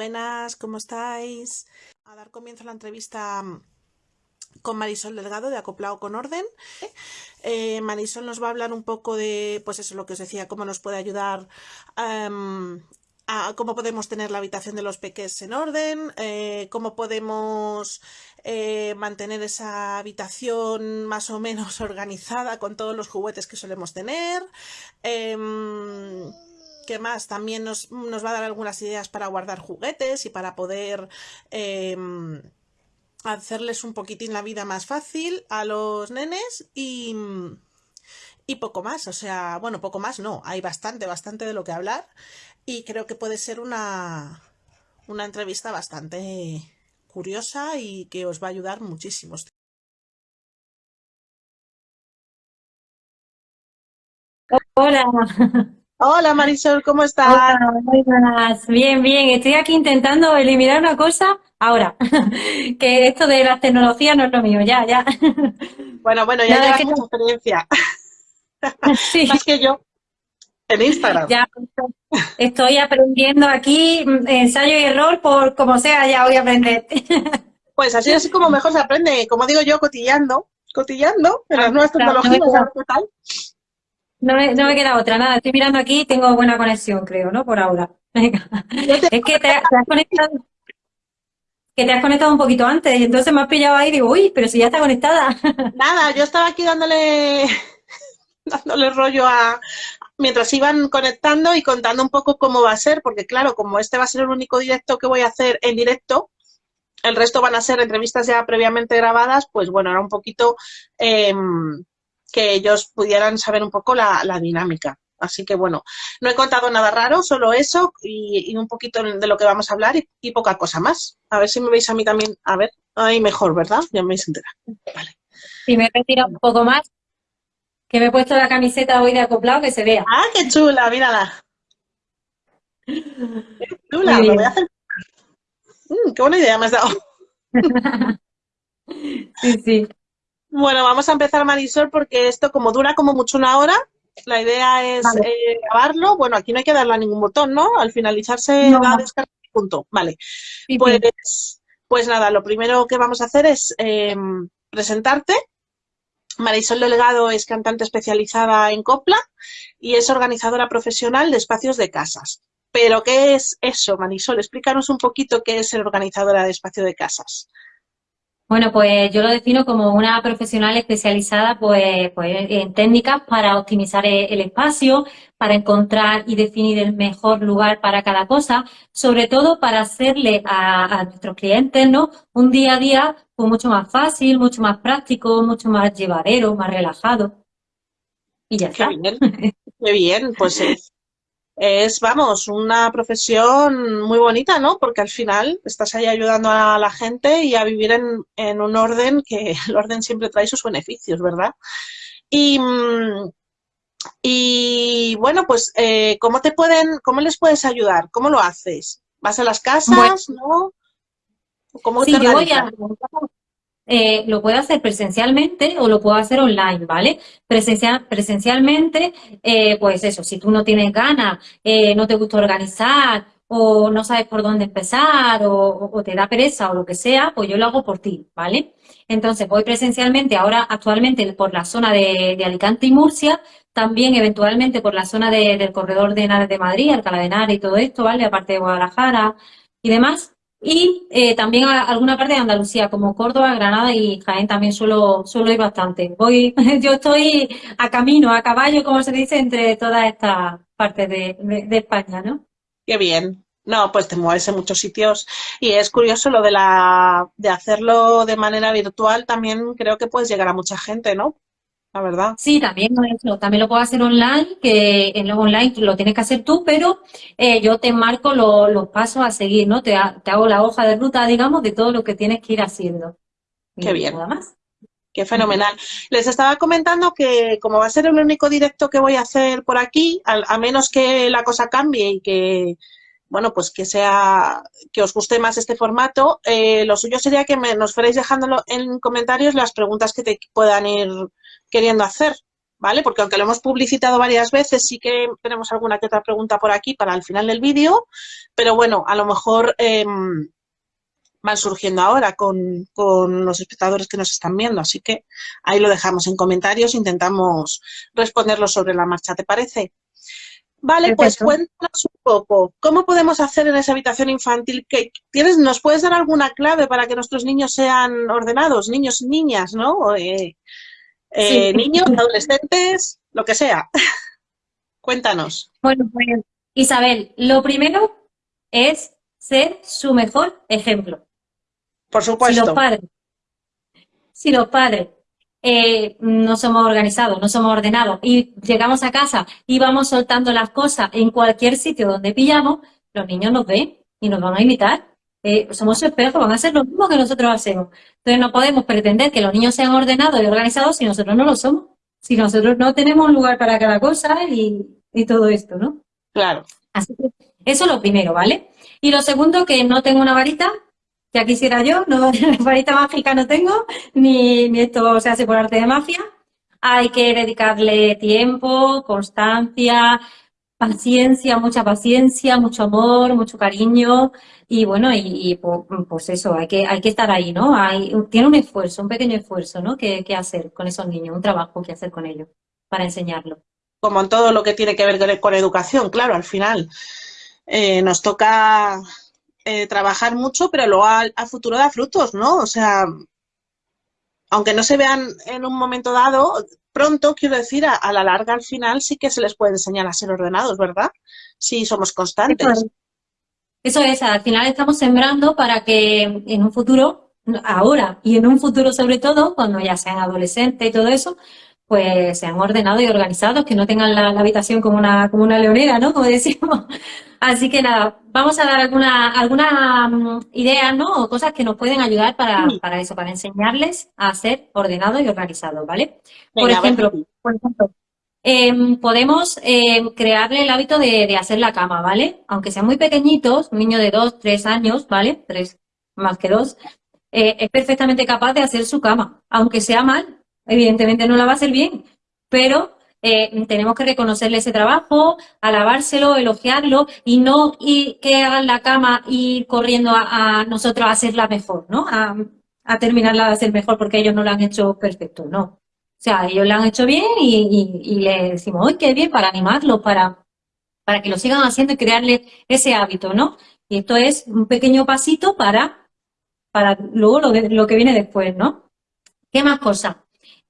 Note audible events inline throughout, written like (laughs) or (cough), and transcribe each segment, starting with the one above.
buenas, ¿cómo estáis? A dar comienzo a la entrevista mm, con Marisol Delgado de Acoplado con Orden. Eh, Marisol nos va a hablar un poco de, pues eso, lo que os decía, cómo nos puede ayudar em, a cómo podemos tener la habitación de los peques en orden, eh, cómo podemos eh, mantener esa habitación más o menos (laughs) organizada con todos los juguetes que solemos tener. Em, ¿Qué más? También nos, va a dar algunas ideas para guardar juguetes y para poder em, hacerles un poquitín la vida más fácil a los nenes y, y poco más. O sea, bueno, poco más no, hay bastante, bastante de lo que hablar y creo que puede ser una, una entrevista bastante curiosa y que os va a ayudar muchísimo. Hola. Hola Marisol, ¿cómo estás? Hola, muy buenas. Bien, bien. Estoy aquí intentando eliminar una cosa ahora, (laughs) que esto de las tecnologías no es lo mío, ya, ya. Bueno, bueno, ya llevas mucha experiencia. (laughs) Sí. Más que yo. En Instagram. Ya, estoy aprendiendo aquí, mm, ensayo y error, por como sea, ya voy a aprender. (laughs) Pues así es como mejor se aprende, como digo yo, cotillando, cotillando en las nuevas tecnologías, ¿qué tal? No me, no me queda otra, nada, estoy mirando aquí tengo buena conexión, creo, ¿no? Por ahora. (laughs) Es que te, has conectado que te has conectado un poquito antes y entonces me has pillado ahí y digo, uy, pero si ya está conectada. (laughs) Nada, yo estaba aquí dándole (laughs) dándole rollo a mientras iban conectando y contando un poco cómo va a ser, porque claro, como este va a ser el único directo que voy a hacer en directo, el resto van a ser entrevistas ya previamente grabadas, pues bueno, era un poquito eh, que ellos pudieran saber un poco la, dinámica. Así que bueno, no he contado nada raro, solo eso y, un poquito de lo que vamos a hablar y, poca cosa más. A ver si me veis a mí también. A ver, ahí mejor, ¿verdad? Ya me veis entera. Vale. Si me retiro un poco más, que me he puesto la camiseta hoy de acoplado, que se vea. ¡Ah, qué chula! Mírala. Qué chula, lo voy a hacer. Mm, ¡Qué buena idea me has dado! (laughs) sí, sí. Bueno, vamos a empezar, Marisol, porque esto como dura como mucho una hora, la idea es eh, grabarlo. Bueno, aquí no hay que darle a ningún botón, ¿no? Al finalizarse la descarga, punto. Vale. pues, pues nada, lo primero que vamos a hacer es em, presentarte. Marisol Delgado es cantante especializada en copla y es organizadora profesional de espacios de casas. Pero, ¿qué es eso, Marisol? Explícanos un poquito qué es ser organizadora de espacio de casas. Bueno, pues yo lo defino como una profesional especializada pues, pues en técnicas para optimizar e-, el espacio, para encontrar y definir el mejor lugar para cada cosa, sobre todo para hacerle a, nuestros clientes ¿no? un día a día pues, mucho más fácil, mucho más práctico, mucho más llevadero, más relajado. Y ya Qué Bien. (laughs) Qué bien, pues es es, vamos, una profesión muy bonita, ¿no? Porque al final estás ahí ayudando a la gente y a vivir en, un orden que (laughs) el orden siempre trae sus beneficios, ¿verdad? Y, y bueno, pues, eh, ¿cómo te pueden, cómo les puedes ayudar? ¿Cómo lo haces? ¿Vas a las casas, no? ¿Cómo sí, yo voy a, eh, lo puedo hacer presencialmente o lo puedo hacer online, ¿vale? Presencial, presencialmente, eh, pues eso, si tú no tienes ganas, eh, no te gusta organizar o no sabes por dónde empezar o, te da pereza o lo que sea, pues yo lo hago por ti, ¿vale? Entonces voy presencialmente ahora actualmente por la zona de, Alicante y Murcia, también eventualmente por la zona del corredor de Henares de Madrid, Alcalá de Henares y todo esto, ¿vale? Aparte de Guadalajara y demás. Y eh, también a alguna parte de Andalucía, como Córdoba, Granada y Jaén también suelo, suelo ir bastante. Voy, (laughs) yo estoy a camino, a caballo, como se dice, entre todas estas partes de, de, España, ¿no? Qué bien. No, pues te mueves en muchos sitios y es curioso lo de la de hacerlo de manera virtual también creo que puedes llegar a mucha gente, ¿no? La verdad. Sí, también, también lo puedo hacer online, que en lo online lo tienes que hacer tú, pero eh, yo te marco los pasos a seguir, ¿no? Te, hago la hoja de ruta, digamos, de todo lo que tienes que ir haciendo. Qué bien. Nada más. Qué fenomenal. Les estaba comentando que como va a ser el único directo que voy a hacer por aquí, a, menos que la cosa cambie y que, bueno, pues que sea, que os guste más este formato, eh, lo suyo sería que me, nos fuerais dejándolo en comentarios las preguntas que te puedan ir queriendo hacer, ¿vale? Porque aunque lo hemos publicitado varias veces, sí que tenemos alguna que otra pregunta por aquí para el final del vídeo, pero bueno, a lo mejor em, van surgiendo ahora con, con, los espectadores que nos están viendo, así que ahí lo dejamos en comentarios, intentamos responderlo sobre la marcha, ¿te parece? Vale, pues cuéntanos un poco, ¿cómo podemos hacer en esa habitación infantil? ¿Qué, ¿tienes, ¿Nos puedes dar alguna clave para que nuestros niños sean ordenados, niños y niñas, ¿no? Eh, eh, niños, adolescentes, lo que sea. (laughs) Cuéntanos. Bueno, pues Isabel, lo primero es ser su mejor ejemplo. Por supuesto. Si los padres, si los padres eh, no somos organizados, no somos ordenados y llegamos a casa y vamos soltando las cosas en cualquier sitio donde pillamos, los niños nos ven y nos van a imitar. Eh, somos su espejo, van a hacer lo mismo que nosotros hacemos. Entonces no podemos pretender que los niños sean ordenados y organizados si nosotros no lo somos. Si nosotros no tenemos un lugar para cada cosa y, y todo esto, ¿no? Claro. Así que eso es lo primero, ¿vale? Y lo segundo, que no tengo una varita, ya quisiera yo, no, (laughs) varita mágica no tengo, ni, ni esto se hace por arte de magia. Hay que dedicarle tiempo, constancia, paciencia, mucha paciencia, mucho amor, mucho cariño y bueno, y, pues, eso, hay que, hay que estar ahí, ¿no? Hay, tiene un esfuerzo, un pequeño esfuerzo, ¿no? Que, que hacer con esos niños, un trabajo que hacer con ellos para enseñarlo. Como en todo lo que tiene que ver con educación, claro, al final eh, nos toca eh, trabajar mucho, pero luego al, futuro da frutos, ¿no? O sea, aunque no se vean en un momento dado, pronto, quiero decir, a, la larga, al final, sí que se les puede enseñar a ser ordenados, ¿verdad? Si somos constantes. Eso es, al final estamos sembrando para que en un futuro, ahora y en un futuro sobre todo, cuando ya sean adolescentes y todo eso, pues sean ordenados y organizados, que no tengan la, habitación como una, como una leonera, ¿no? (laughs) Como decimos. Así que nada, vamos a dar alguna, alguna mm, ideas, ¿no? O cosas que nos pueden ayudar para, para eso, para enseñarles a ser ordenados y organizados, ¿vale? por, ejemplo, por ejemplo, em, podemos em, crearle el hábito de, hacer la cama, ¿vale? Aunque sean muy pequeñitos, un niño de dos, tres años, ¿vale? Tres más que dos, eh, es perfectamente capaz de hacer su cama, aunque sea mal, evidentemente no la va a hacer bien, pero eh, tenemos que reconocerle ese trabajo, alabárselo, elogiarlo y no y que hagan la cama y ir corriendo a, nosotros a hacerla mejor, ¿no? A, terminarla de hacer mejor porque ellos no la han hecho perfecto, no. O sea, ellos la han hecho bien y, le decimos, ¡ay, qué bien! Para animarlo, para, para que lo sigan haciendo y crearle ese hábito, ¿no? Y esto es un pequeño pasito para, para luego lo, lo que viene después, ¿no? ¿Qué más cosas?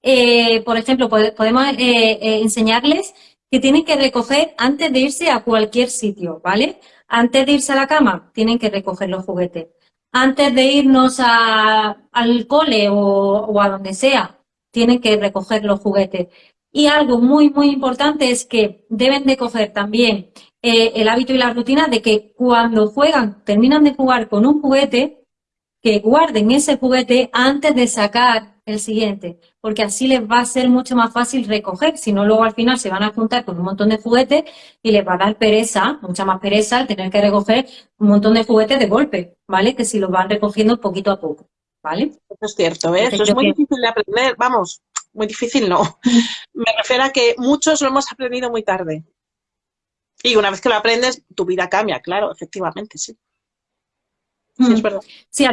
Eh, por ejemplo, podemos eh, eh, enseñarles que tienen que recoger antes de irse a cualquier sitio, ¿vale? Antes de irse a la cama, tienen que recoger los juguetes. Antes de irnos al cole o, a donde sea, tienen que recoger los juguetes. Y algo muy, muy importante es que deben de coger también el hábito y la rutina de que cuando juegan, terminan de jugar con un juguete, que guarden ese juguete antes de sacar el siguiente porque así les va a ser mucho más fácil recoger, si no luego al final se van a juntar con un montón de juguetes y les va a dar pereza, mucha más pereza al tener que recoger un montón de juguetes de golpe, ¿vale? Que si los van recogiendo poquito a poco, ¿vale? Eso es cierto, ¿ves? Eso es muy difícil de aprender, vamos, muy difícil no. (laughs) Me refiero a que muchos lo hemos aprendido muy tarde. Y una vez que lo aprendes, tu vida cambia, claro, efectivamente, sí. Sí, es verdad. Sí,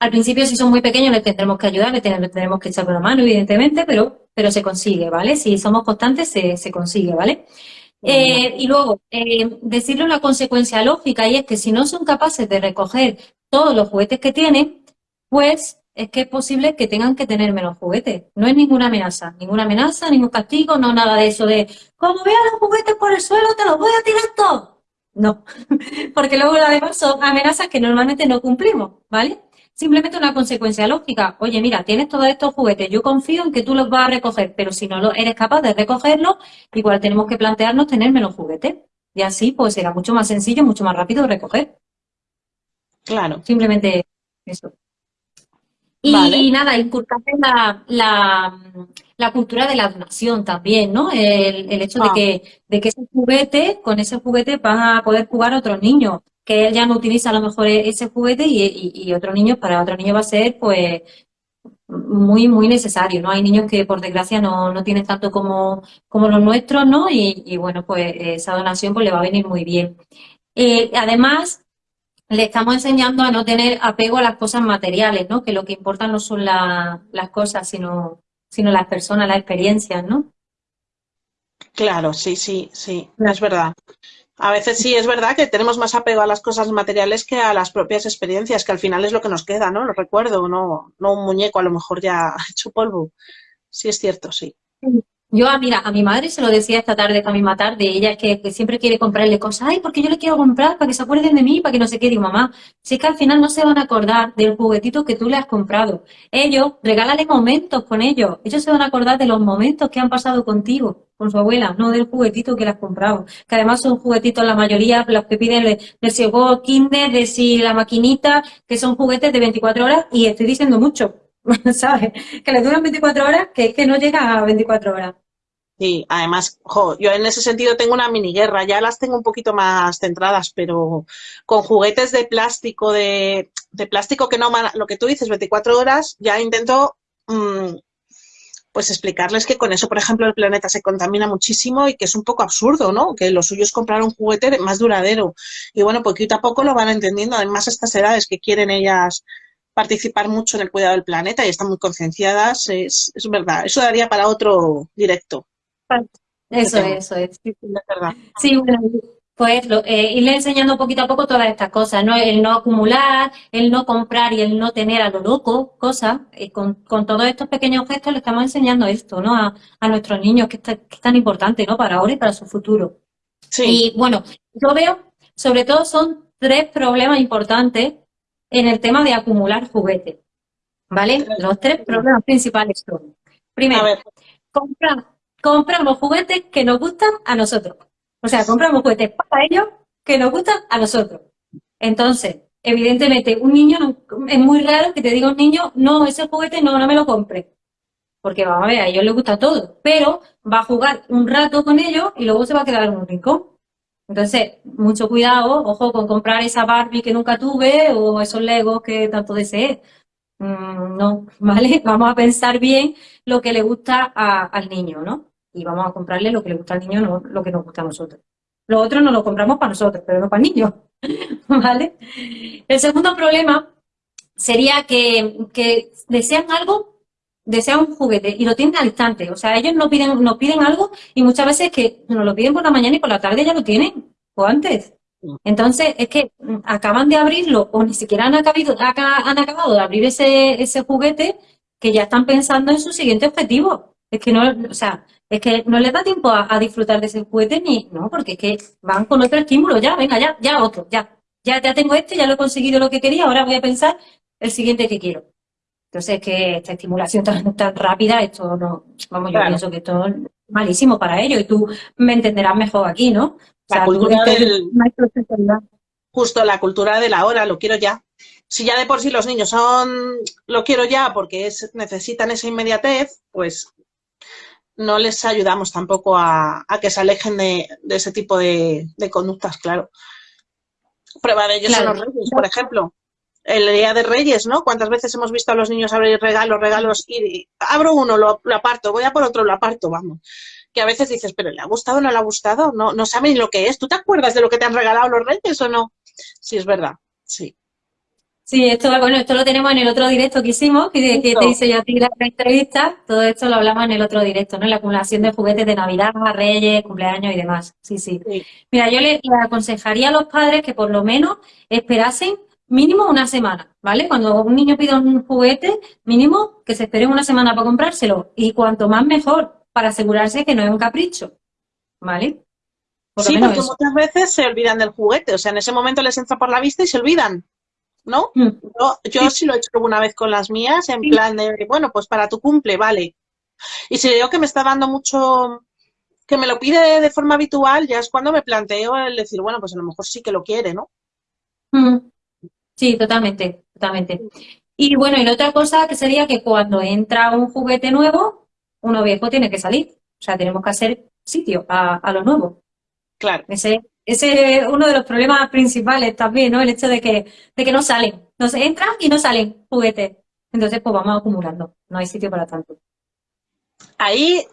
al principio, si son muy pequeños, les tendremos que ayudar, les tendremos que echar una mano, evidentemente, pero, pero se consigue, ¿vale? Si somos constantes, se, se consigue, ¿vale? Eh, y luego, eh, decirle una consecuencia lógica, y es que si no son capaces de recoger todos los juguetes que tienen, pues es que es posible que tengan que tener menos juguetes. No es ninguna amenaza, ninguna amenaza, ningún castigo, no nada de eso de, como veas los juguetes por el suelo, te los voy a tirar todos. No, (laughs) porque luego además son amenazas que normalmente no cumplimos, ¿vale? simplemente una consecuencia lógica. Oye, mira, tienes todos estos juguetes, yo confío en que tú los vas a recoger, pero si no eres capaz de recogerlos, igual tenemos que plantearnos tener menos juguetes. Y así, pues será mucho más sencillo, mucho más rápido recoger. Claro. Simplemente eso. Y nada, inculcar la, la, cultura de la donación también, ¿no? El, hecho de, ah. que, de que ese juguete, con ese juguete van a poder jugar otros niños que él ya no utiliza a lo mejor e-, ese juguete y, otro niño, para otro niño va a ser pues muy, muy necesario, ¿no? Hay niños que por desgracia no, no tienen tanto como, como los nuestros, ¿no? Y, bueno, pues esa donación pues le va a venir muy bien. Eh, además, le estamos enseñando a no tener apego a las cosas materiales, ¿no? Que lo que importa no son las cosas, sino, sino las personas, las experiencias, ¿no? Claro, sí, sí, sí, es verdad. A veces sí es verdad que tenemos más apego a las cosas materiales que a las propias experiencias, que al final es lo que nos queda, ¿no? Lo recuerdo, no, no un muñeco a lo mejor ya (laughs) hecho polvo. Sí es cierto, sí. Yo, a, mira, a mi madre se lo decía esta tarde, esta misma tarde, ella es que, siempre quiere comprarle cosas, ay, porque yo le quiero comprar para que se acuerden de mí, para que no se quede, mamá, si es que al final no se van a acordar del juguetito que tú le has comprado. Ellos, regálale momentos con ellos, ellos se van a acordar de los momentos que han pasado contigo, con su abuela, no del juguetito que le has comprado, que además son juguetitos la mayoría, los que piden de, de si el Kinder, de si la maquinita, que son juguetes de 24 horas, y estoy diciendo mucho, (laughs) ¿sabes? Que le duran 24 horas, que es que no llega a 24 horas. Sí, además, yo en ese sentido tengo una mini guerra, ya las tengo un poquito más centradas, pero con juguetes de plástico, de, plástico que no, lo que tú dices, 24 horas, ya intento mm, pues explicarles que con eso, por ejemplo, el planeta se contamina muchísimo y que es un poco absurdo, ¿no? Que lo suyo es comprar un juguete más duradero. Y bueno, poquito a poco lo van entendiendo, además estas edades que quieren ellas participar mucho en el cuidado del planeta y están muy concienciadas, es, es verdad, eso daría para otro directo. Eso es, eso es. Sí, bueno, pues eh, irle enseñando poquito a poco todas estas cosas, ¿no? El no acumular, el no comprar y el no tener a lo loco cosas. Eh, con, todos estos pequeños gestos le estamos enseñando esto, ¿no? A, nuestros niños, que, es tan importante, ¿no? Para ahora y para su futuro. Sí. Y bueno, yo veo, sobre todo son tres problemas importantes en el tema de acumular juguetes, ¿vale? Los tres problemas principales son, primero, comprar compramos juguetes que nos gustan a nosotros. O sea, compramos juguetes para ellos que nos gustan a nosotros. Entonces, evidentemente, un niño, es muy raro que te diga un niño, no, ese juguete no, no me lo compre. Porque vamos a ver, a ellos les gusta todo, pero va a jugar un rato con ellos y luego se va a quedar en un rincón. Entonces, mucho cuidado, ojo con comprar esa Barbie que nunca tuve o esos Legos que tanto deseé. Mm, no, (laughs) ¿vale? Vamos a pensar bien lo que le gusta al niño, ¿no? y vamos a comprarle lo que le gusta al niño, no lo que nos gusta a nosotros. Lo otro no lo compramos para nosotros, pero no para el niño. (laughs) ¿Vale? El segundo problema sería que, desean algo, desean un juguete y lo tienen al instante. O sea, ellos nos piden, nos piden algo y muchas veces que nos lo piden por la mañana y por la tarde ya lo tienen, o antes. Entonces, es que acaban de abrirlo o ni siquiera han acabado, han acabado de abrir ese, ese juguete que ya están pensando en su siguiente objetivo. Es que no, o sea, es que no les da tiempo a, disfrutar de ese juguete ni, no, porque es que van con otro estímulo, ya, venga, ya, ya otro, ya. Ya, ya tengo este, ya lo he conseguido lo que quería, ahora voy a pensar el siguiente que quiero. Entonces, es que esta estimulación tan, tan rápida, esto no, vamos, yo pienso que esto es malísimo para ellos y tú me entenderás mejor aquí, ¿no? La cultura del... Justo la cultura de la hora, lo quiero ya. Si ya de por sí los niños son lo quiero ya porque es, necesitan esa inmediatez, pues no les ayudamos tampoco a, que se alejen de, ese tipo de, conductas, claro. Prueba de ello son los reyes, por ejemplo. El día de Reyes, ¿no? ¿Cuántas veces hemos visto a los niños abrir regalos, regalos y abro uno, lo, aparto, voy a por otro, lo aparto, vamos. Que a veces dices, pero ¿le ha gustado o no le ha gustado? No, no saben lo que es. ¿Tú te acuerdas de lo que te han regalado los Reyes o no? Sí, es verdad, sí. Sí, esto, bueno, esto lo tenemos en el otro directo que hicimos, que, te hice yo a ti la entrevista. Todo esto lo hablamos en el otro directo, ¿no? La acumulación de juguetes de Navidad, Reyes, cumpleaños y demás. Sí, sí. Mira, yo le, aconsejaría a los padres que por lo menos esperasen mínimo una semana, ¿vale? Cuando un niño pida un juguete, mínimo que se espere una semana para comprárselo. Y cuanto más mejor, para asegurarse que no es un capricho, ¿vale? sí, porque muchas veces se olvidan del juguete. O sea, en ese momento les entra por la vista y se olvidan. ¿no? Mm. Yo, sí. lo he hecho una vez con las mías, en plan de, bueno, pues para tu cumple, vale. Y si veo que me está dando mucho, que me lo pide de forma habitual, ya es cuando me planteo el decir, bueno, pues a lo mejor sí que lo quiere, ¿no? Mm. Sí, totalmente, totalmente. Y bueno, y la otra cosa que sería que cuando entra un juguete nuevo, uno viejo tiene que salir. O sea, tenemos que hacer sitio a, a lo nuevo. Claro. Ese, ese es uno de los problemas principales también, ¿no? El hecho de que, de que no salen. Nos entran y no salen juguetes. Entonces, pues vamos acumulando, no hay sitio para tanto. Ahí,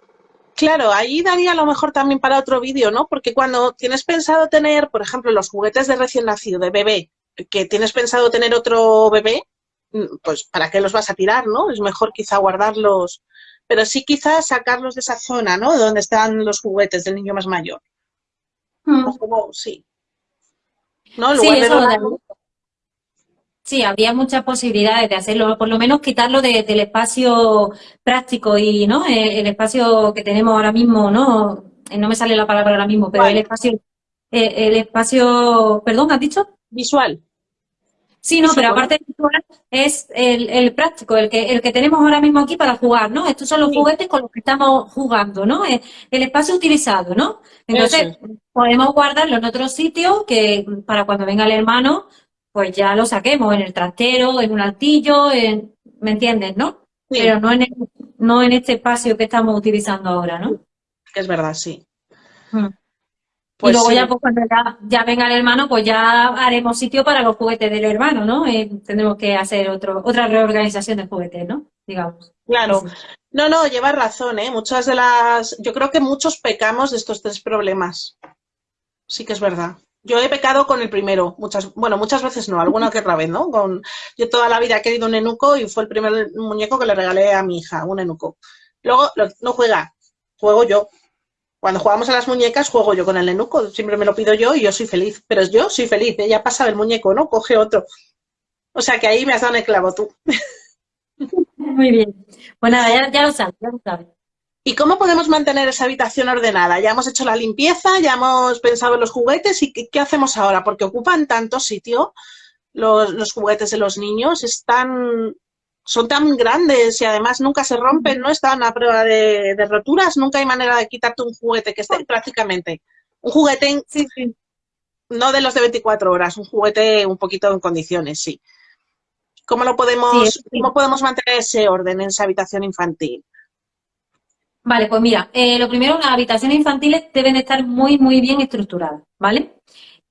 claro, ahí daría a lo mejor también para otro vídeo, ¿no? Porque cuando tienes pensado tener, por ejemplo, los juguetes de recién nacido, de bebé, que tienes pensado tener otro bebé, mm, pues ¿para qué los vas a tirar, no? Es mejor quizá guardarlos, pero sí quizás sacarlos de esa zona, ¿no? Donde están los juguetes del niño más mayor. Mm. sí. ¿No? sí, eso, Sí, habría muchas posibilidades de hacerlo, por lo menos quitarlo del espacio práctico y no eh, el, espacio que tenemos ahora mismo, no eh, no me sale la palabra ahora mismo, pero el espacio, eh, el espacio, perdón, ¿has dicho? Visual. Sí, no, pero aparte visual es el, práctico, el que, el que tenemos ahora mismo aquí para jugar, ¿no? Estos son los juguetes con los que estamos jugando, ¿no? El, espacio utilizado, ¿no? Entonces, podemos guardarlo en otro sitio que para cuando venga el hermano pues ya lo saquemos en el trastero, en un altillo, en, ¿me entiendes, no? Pero no en, no en este espacio que estamos utilizando ahora, ¿no? Es verdad, sí. Mm. Pues y luego ya, pues, cuando ya, venga el hermano, pues ya haremos sitio para los juguetes del hermano, ¿no? Eh, tendremos que hacer otro, otra reorganización de juguetes, ¿no? Digamos. Claro. No, no, llevas razón, ¿eh? Muchas de las... Yo creo que muchos pecamos de estos tres problemas. Sí que es verdad. Yo he pecado con el primero, muchas, bueno, muchas veces no, alguna que otra vez, ¿no? Con, yo toda la vida he querido un enuco y fue el primer muñeco que le regalé a mi hija, un enuco. Luego, no juega, juego yo. Cuando jugamos a las muñecas, juego yo con el enuco, siempre me lo pido yo y yo soy feliz. Pero yo soy feliz, ella pasa el muñeco, ¿no? Coge otro. O sea que ahí me has dado el clavo tú. (laughs) Muy bien. Pues nada, ya, ya lo sabes, ya lo sabes. ¿Y cómo podemos mantener esa habitación ordenada? Ya hemos hecho la limpieza, ya hemos pensado en los juguetes y ¿qué, hacemos ahora? Porque ocupan tanto sitio los, juguetes de los niños, están, son tan grandes y además nunca se rompen, no están a prueba de, roturas, nunca hay manera de quitarte un juguete que esté prácticamente. Un juguete, no de los de 24 horas, un juguete un poquito en condiciones, sí. ¿Cómo lo podemos, cómo podemos mantener ese orden en esa habitación infantil? Vale, pues mira, eh, lo primero, las habitaciones infantiles deben estar muy, muy bien estructuradas, ¿vale?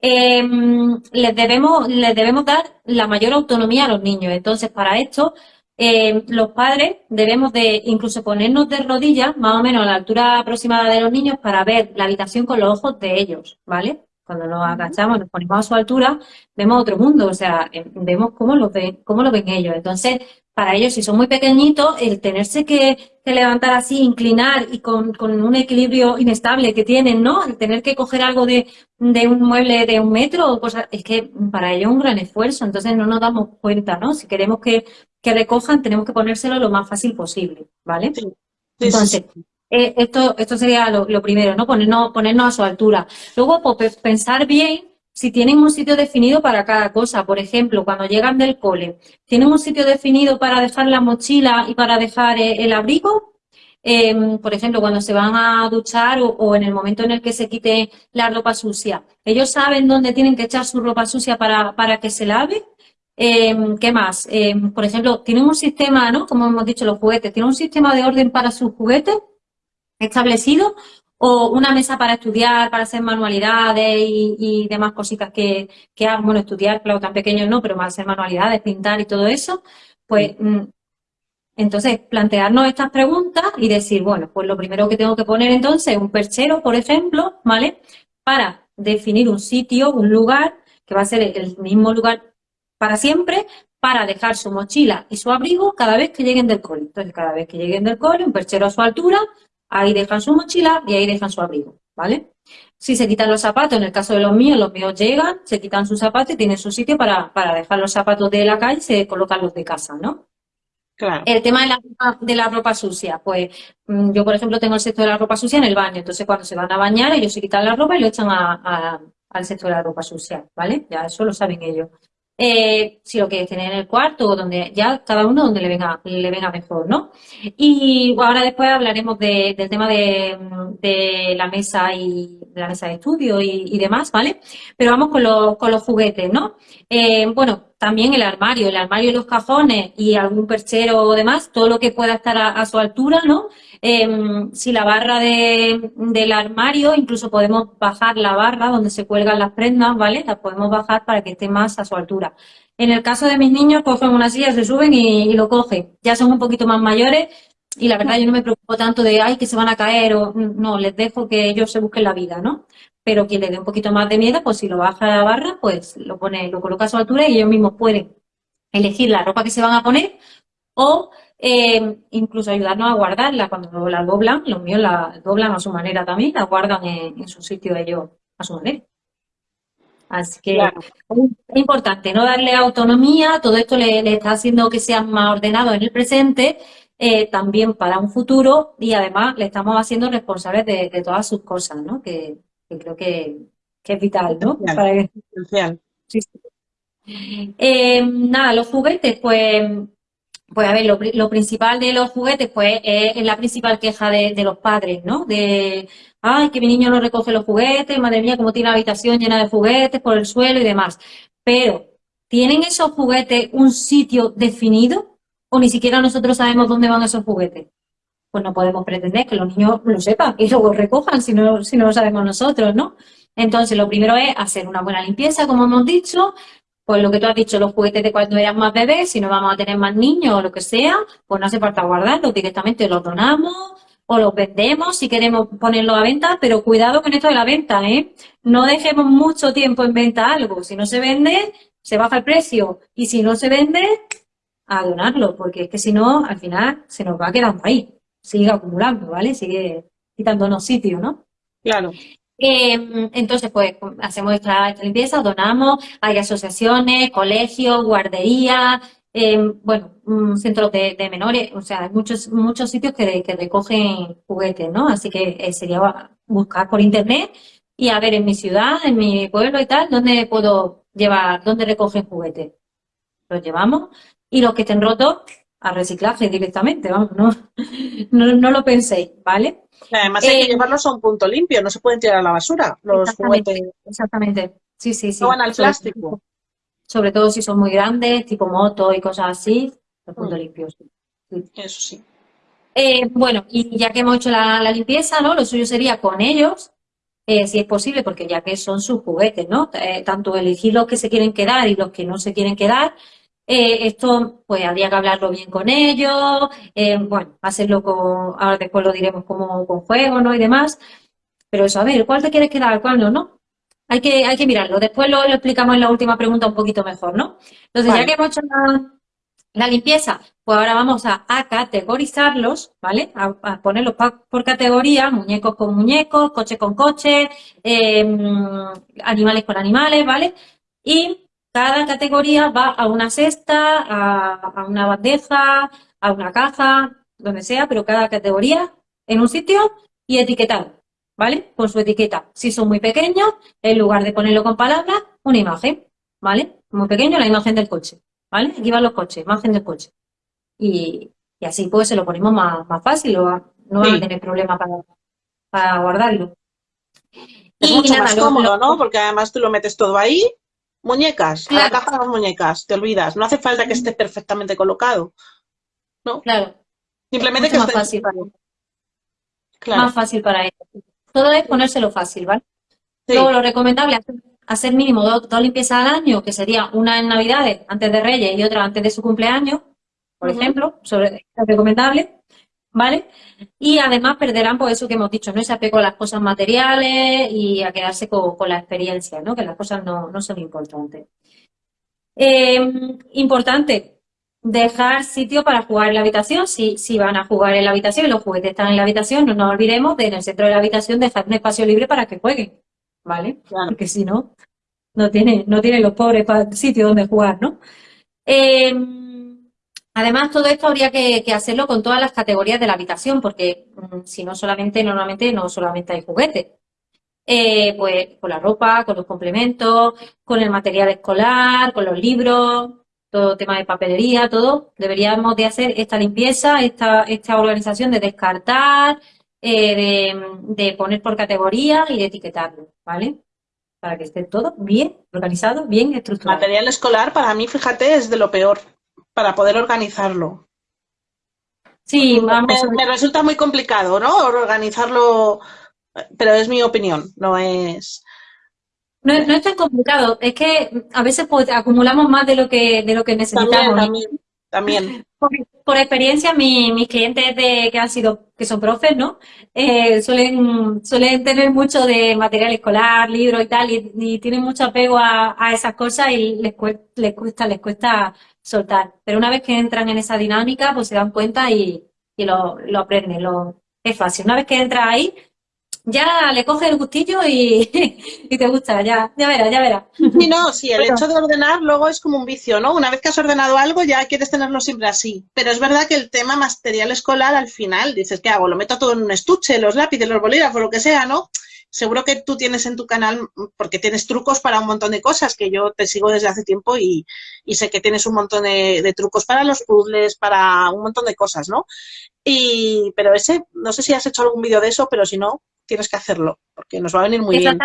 Em, les, debemos, les debemos dar la mayor autonomía a los niños. Entonces, para esto, em, los padres debemos de incluso ponernos de rodillas, más o menos a la altura aproximada de los niños, para ver la habitación con los ojos de ellos, ¿vale? Cuando nos agachamos, nos ponemos a su altura, vemos otro mundo, o sea, em, vemos cómo lo ven, cómo lo ven ellos. Entonces, para ellos, si son muy pequeñitos, el tenerse que, levantar así, inclinar y con, un equilibrio inestable que tienen, ¿no? El tener que coger algo de, un mueble de un metro o cosas, es que para ellos es un gran esfuerzo, entonces no nos damos cuenta, ¿no? Si queremos que, recojan, tenemos que ponérselo lo más fácil posible, ¿vale? entonces, eh, esto, esto sería lo, lo, primero, ¿no? Ponernos, ponernos a su altura. Luego, pues, pensar bien si tienen un sitio definido para cada cosa. Por ejemplo, cuando llegan del cole, ¿tienen un sitio definido para dejar la mochila y para dejar eh, el abrigo? Em, por ejemplo, cuando se van a duchar o, en el momento en el que se quite la ropa sucia. ¿Ellos saben dónde tienen que echar su ropa sucia para, para que se lave? Em, ¿Qué más? Em, por ejemplo, ¿tienen un sistema, ¿no? Como hemos dicho, los juguetes, ¿tienen un sistema de orden para sus juguetes establecido? O una mesa para estudiar, para hacer manualidades y, demás cositas que, que hagan, bueno, estudiar, claro, tan pequeños no, pero más hacer manualidades, pintar y todo eso, pues mm, entonces plantearnos estas preguntas y decir, bueno, pues lo primero que tengo que poner entonces es un perchero, por ejemplo, ¿vale? Para definir un sitio, un lugar, que va a ser el mismo lugar para siempre, para dejar su mochila y su abrigo cada vez que lleguen del cole. Entonces, cada vez que lleguen del cole, un perchero a su altura, Ahí dejan su mochila y ahí dejan su abrigo, ¿vale? Si se quitan los zapatos, en el caso de los míos, los míos llegan, se quitan sus zapatos y tienen su sitio para, dejar los zapatos de la calle y se colocan los de casa, ¿no? Claro. El tema de la, de la ropa sucia, pues mm, yo, por ejemplo, tengo el sexto de la ropa sucia en el baño, entonces cuando se van a bañar, ellos se quitan la ropa y lo echan al sexto de la ropa sucia, ¿vale? Ya eso lo saben ellos. Eh, si lo quieres tener en el cuarto o donde ya cada uno donde le venga, le venga mejor, ¿no? Y ahora después hablaremos del tema de, la mesa y de la mesa de estudio y, demás, ¿vale? Pero vamos con, los, con los juguetes, ¿no? Eh, bueno, también el armario, el armario y los cajones y algún perchero o demás, todo lo que pueda estar a, su altura, ¿no? Em, si la barra del armario, incluso podemos bajar la barra donde se cuelgan las prendas, ¿vale? La podemos bajar para que esté más a su altura. En el caso de mis niños, cogen una silla, se suben y, lo cogen. Ya son un poquito más mayores y la verdad yo no me preocupo tanto de, ay, que se van a caer o no, les dejo que ellos se busquen la vida, ¿no? Pero quien le dé un poquito más de miedo, pues si lo baja a la barra, pues lo pone, lo coloca a su altura y ellos mismos pueden elegir la ropa que se van a poner o eh, incluso ayudarnos a guardarla cuando la doblan, los míos la doblan a su manera también, la guardan en, su sitio ellos a su manera. Así que es importante no darle autonomía, todo esto le, está haciendo que sea más ordenado en el presente, eh, también para un futuro y además le estamos haciendo responsables de, todas sus cosas, ¿no? Que, creo que, es vital, ¿no? Para eh, nada, los juguetes, pues, pues a ver, lo, principal de los juguetes, pues es, la principal queja de, de, los padres, ¿no? De, ay, que mi niño no recoge los juguetes, madre mía, cómo tiene la habitación llena de juguetes por el suelo y demás. Pero, ¿tienen esos juguetes un sitio definido? ¿O ni siquiera nosotros sabemos dónde van esos juguetes? Pues no podemos pretender que los niños lo sepan y luego recojan si no, si no lo sabemos nosotros, ¿no? Entonces, lo primero es hacer una buena limpieza, como hemos dicho, pues lo que tú has dicho, los juguetes de cuando eran más bebés, si no vamos a tener más niños o lo que sea, pues no hace falta guardarlos, directamente los donamos o los vendemos si queremos ponerlos a venta, pero cuidado con esto de la venta, ¿eh? No dejemos mucho tiempo en venta algo. Si no se vende, se baja el precio. Y si no se vende, a donarlo, porque es que si no, al final se nos va quedando ahí. Sigue acumulando, ¿vale? Sigue quitándonos sitio, ¿no? Claro. Eh, entonces, pues, hacemos esta, limpieza, donamos, hay asociaciones, colegios, guarderías, bueno, centros de, menores, o sea, hay muchos, muchos sitios que, recogen juguetes, ¿no? Así que eh, sería buscar por internet y a ver en mi ciudad, en mi pueblo y tal, dónde puedo llevar, dónde recogen juguetes. Los llevamos y los que estén rotos, a reciclaje directamente, vamos, no, no, lo penséis, ¿vale? Además hay que eh, llevarlos a un punto limpio, no se pueden tirar a la basura los juguetes. Exactamente, sí, sí, sí. No van al plástico sobre todo si son muy grandes, tipo moto y cosas así, los puntos mm. limpios. Eso sí. Eh, bueno, y ya que hemos hecho la, limpieza, ¿no? Lo suyo sería con ellos, eh, si es posible, porque ya que son sus juguetes, ¿no? Tanto elegir los que se quieren quedar y los que no se quieren quedar, esto, pues habría que hablarlo bien con ellos, bueno, hacerlo con, ahora después lo diremos como con juego, ¿no? Y demás. Pero eso, a ver, ¿cuál te quieres quedar, cuál no, no? Hay que, hay que mirarlo. Después lo, explicamos en la última pregunta un poquito mejor, ¿no? Entonces, ya que hemos hecho la, limpieza, pues ahora vamos a, categorizarlos, ¿vale? A, ponerlos por categoría, muñecos con muñecos, coche con coche, em, animales con animales, ¿vale? Y cada categoría va a una cesta, a, a una bandeja, a una caja, donde sea, pero cada categoría en un sitio y etiquetado. ¿vale? Con su etiqueta. Si son muy pequeños, en lugar de ponerlo con palabras, una imagen, ¿vale? Muy pequeño, la imagen del coche, ¿vale? Aquí van los coches, imagen del coche. Y, así pues se lo ponemos más, fácil, no va a tener problema para, guardarlo. Es mucho más cómodo, ¿no? Porque además tú lo metes todo ahí. Muñecas, la caja de las muñecas, te olvidas. No hace falta que esté perfectamente colocado. ¿No? Claro. Simplemente que más fácil. Claro. Más fácil para ellos. Todo es ponérselo fácil, ¿vale? Luego lo recomendable es hacer mínimo dos, limpiezas al año, que sería una en Navidades, antes de Reyes, y otra antes de su cumpleaños, por ejemplo, sobre, es recomendable, ¿vale? Y además perderán, por pues, eso que hemos dicho, ¿no? Ese apego a las cosas materiales y a quedarse con, la experiencia, ¿no? Que las cosas no, son importantes. Eh, importante, dejar sitio para jugar en la habitación, si, si van a jugar en la habitación y los juguetes están en la habitación, no nos olvidemos de en el centro de la habitación dejar un espacio libre para que jueguen, ¿vale? Porque si no, no tienen, no tienen los pobres sitio donde jugar, ¿no? Em, además, todo esto habría que, hacerlo con todas las categorías de la habitación, porque mm, si no solamente, normalmente no solamente hay juguetes. Eh, pues con la ropa, con los complementos, con el material escolar, con los libros, todo tema de papelería, todo, deberíamos de hacer esta limpieza, esta, esta organización de descartar, eh, de, poner por categoría y de etiquetarlo, ¿vale? para que esté todo bien organizado, bien estructurado. Material escolar para mí, fíjate, es de lo peor, para poder organizarlo. Sí, me, resulta muy complicado, ¿no? Organizarlo, pero es mi opinión, no es... No, es tan complicado, es que a veces pues, acumulamos más de lo que, de lo que necesitamos. También, también. Por, experiencia, mis clientes de, que han sido, que son profes, ¿no? Eh, suelen, suelen tener mucho de material escolar, libros y tal, y, tienen mucho apego a, esas cosas y les les cuesta, les cuesta soltar. Pero una vez que entran en esa dinámica, pues se dan cuenta y, lo, lo aprenden. Lo, es fácil. Una vez que entras ahí, ya le coges el gustillo y, (laughs) y, te gusta, ya, ya verás, ya verás. Sí, no, sí, el hecho de ordenar luego es como un vicio, ¿no? Una vez que has ordenado algo ya quieres tenerlo siempre así. Pero es verdad que el tema material escolar al final, dices, ¿qué hago? Lo meto todo en un estuche, los lápices, los bolígrafos, lo que sea, ¿no? Seguro que tú tienes en tu canal, porque tienes trucos para un montón de cosas, que yo te sigo desde hace tiempo y, y sé que tienes un montón de, de, trucos para los puzzles, para un montón de cosas, ¿no? Y, pero ese, no sé si has hecho algún vídeo de eso, pero si no, tienes que hacerlo, porque nos va a venir muy bien.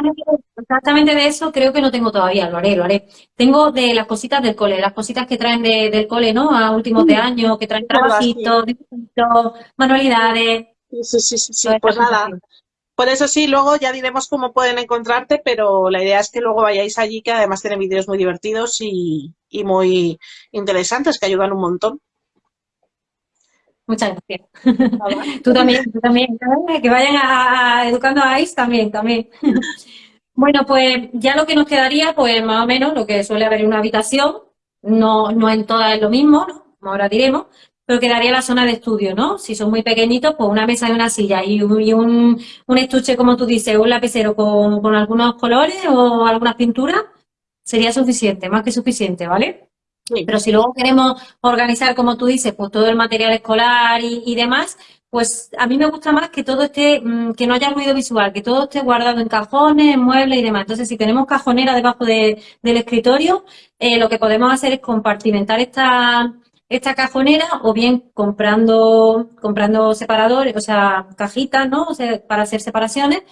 Exactamente de eso creo que no tengo todavía, lo haré, lo haré. Tengo de las cositas del cole, las cositas que traen del cole, ¿no? A últimos de mm. año, que traen trabajitos, manualidades. Sí, sí, sí, sí, pues nada. Por eso sí, luego ya diremos cómo pueden encontrarte, pero la idea es que luego vayáis allí, que además tienen vídeos muy divertidos y, y muy interesantes, que ayudan un montón. Muchas gracias. (laughs) tú también, tú también. Que vayan a, educando a ICE también, también. (laughs) bueno, pues ya lo que nos quedaría, pues más o menos lo que suele haber en una habitación, no, no en todas es lo mismo, ¿no? ahora diremos, pero quedaría la zona de estudio, ¿no? Si son muy pequeñitos, pues una mesa y una silla y un, un, estuche, como tú dices, un lapicero con, con algunos colores o algunas pinturas, sería suficiente, más que suficiente, ¿vale? Pero si luego queremos organizar, como tú dices, pues todo el material escolar y, demás, pues a mí me gusta más que todo esté, mm, que no haya ruido visual, que todo esté guardado en cajones, en muebles y demás. Entonces, si tenemos cajonera debajo del escritorio, eh, lo que podemos hacer es compartimentar esta, esta cajonera o bien comprando, comprando separadores, o sea, cajitas, ¿no? O sea, para hacer separaciones,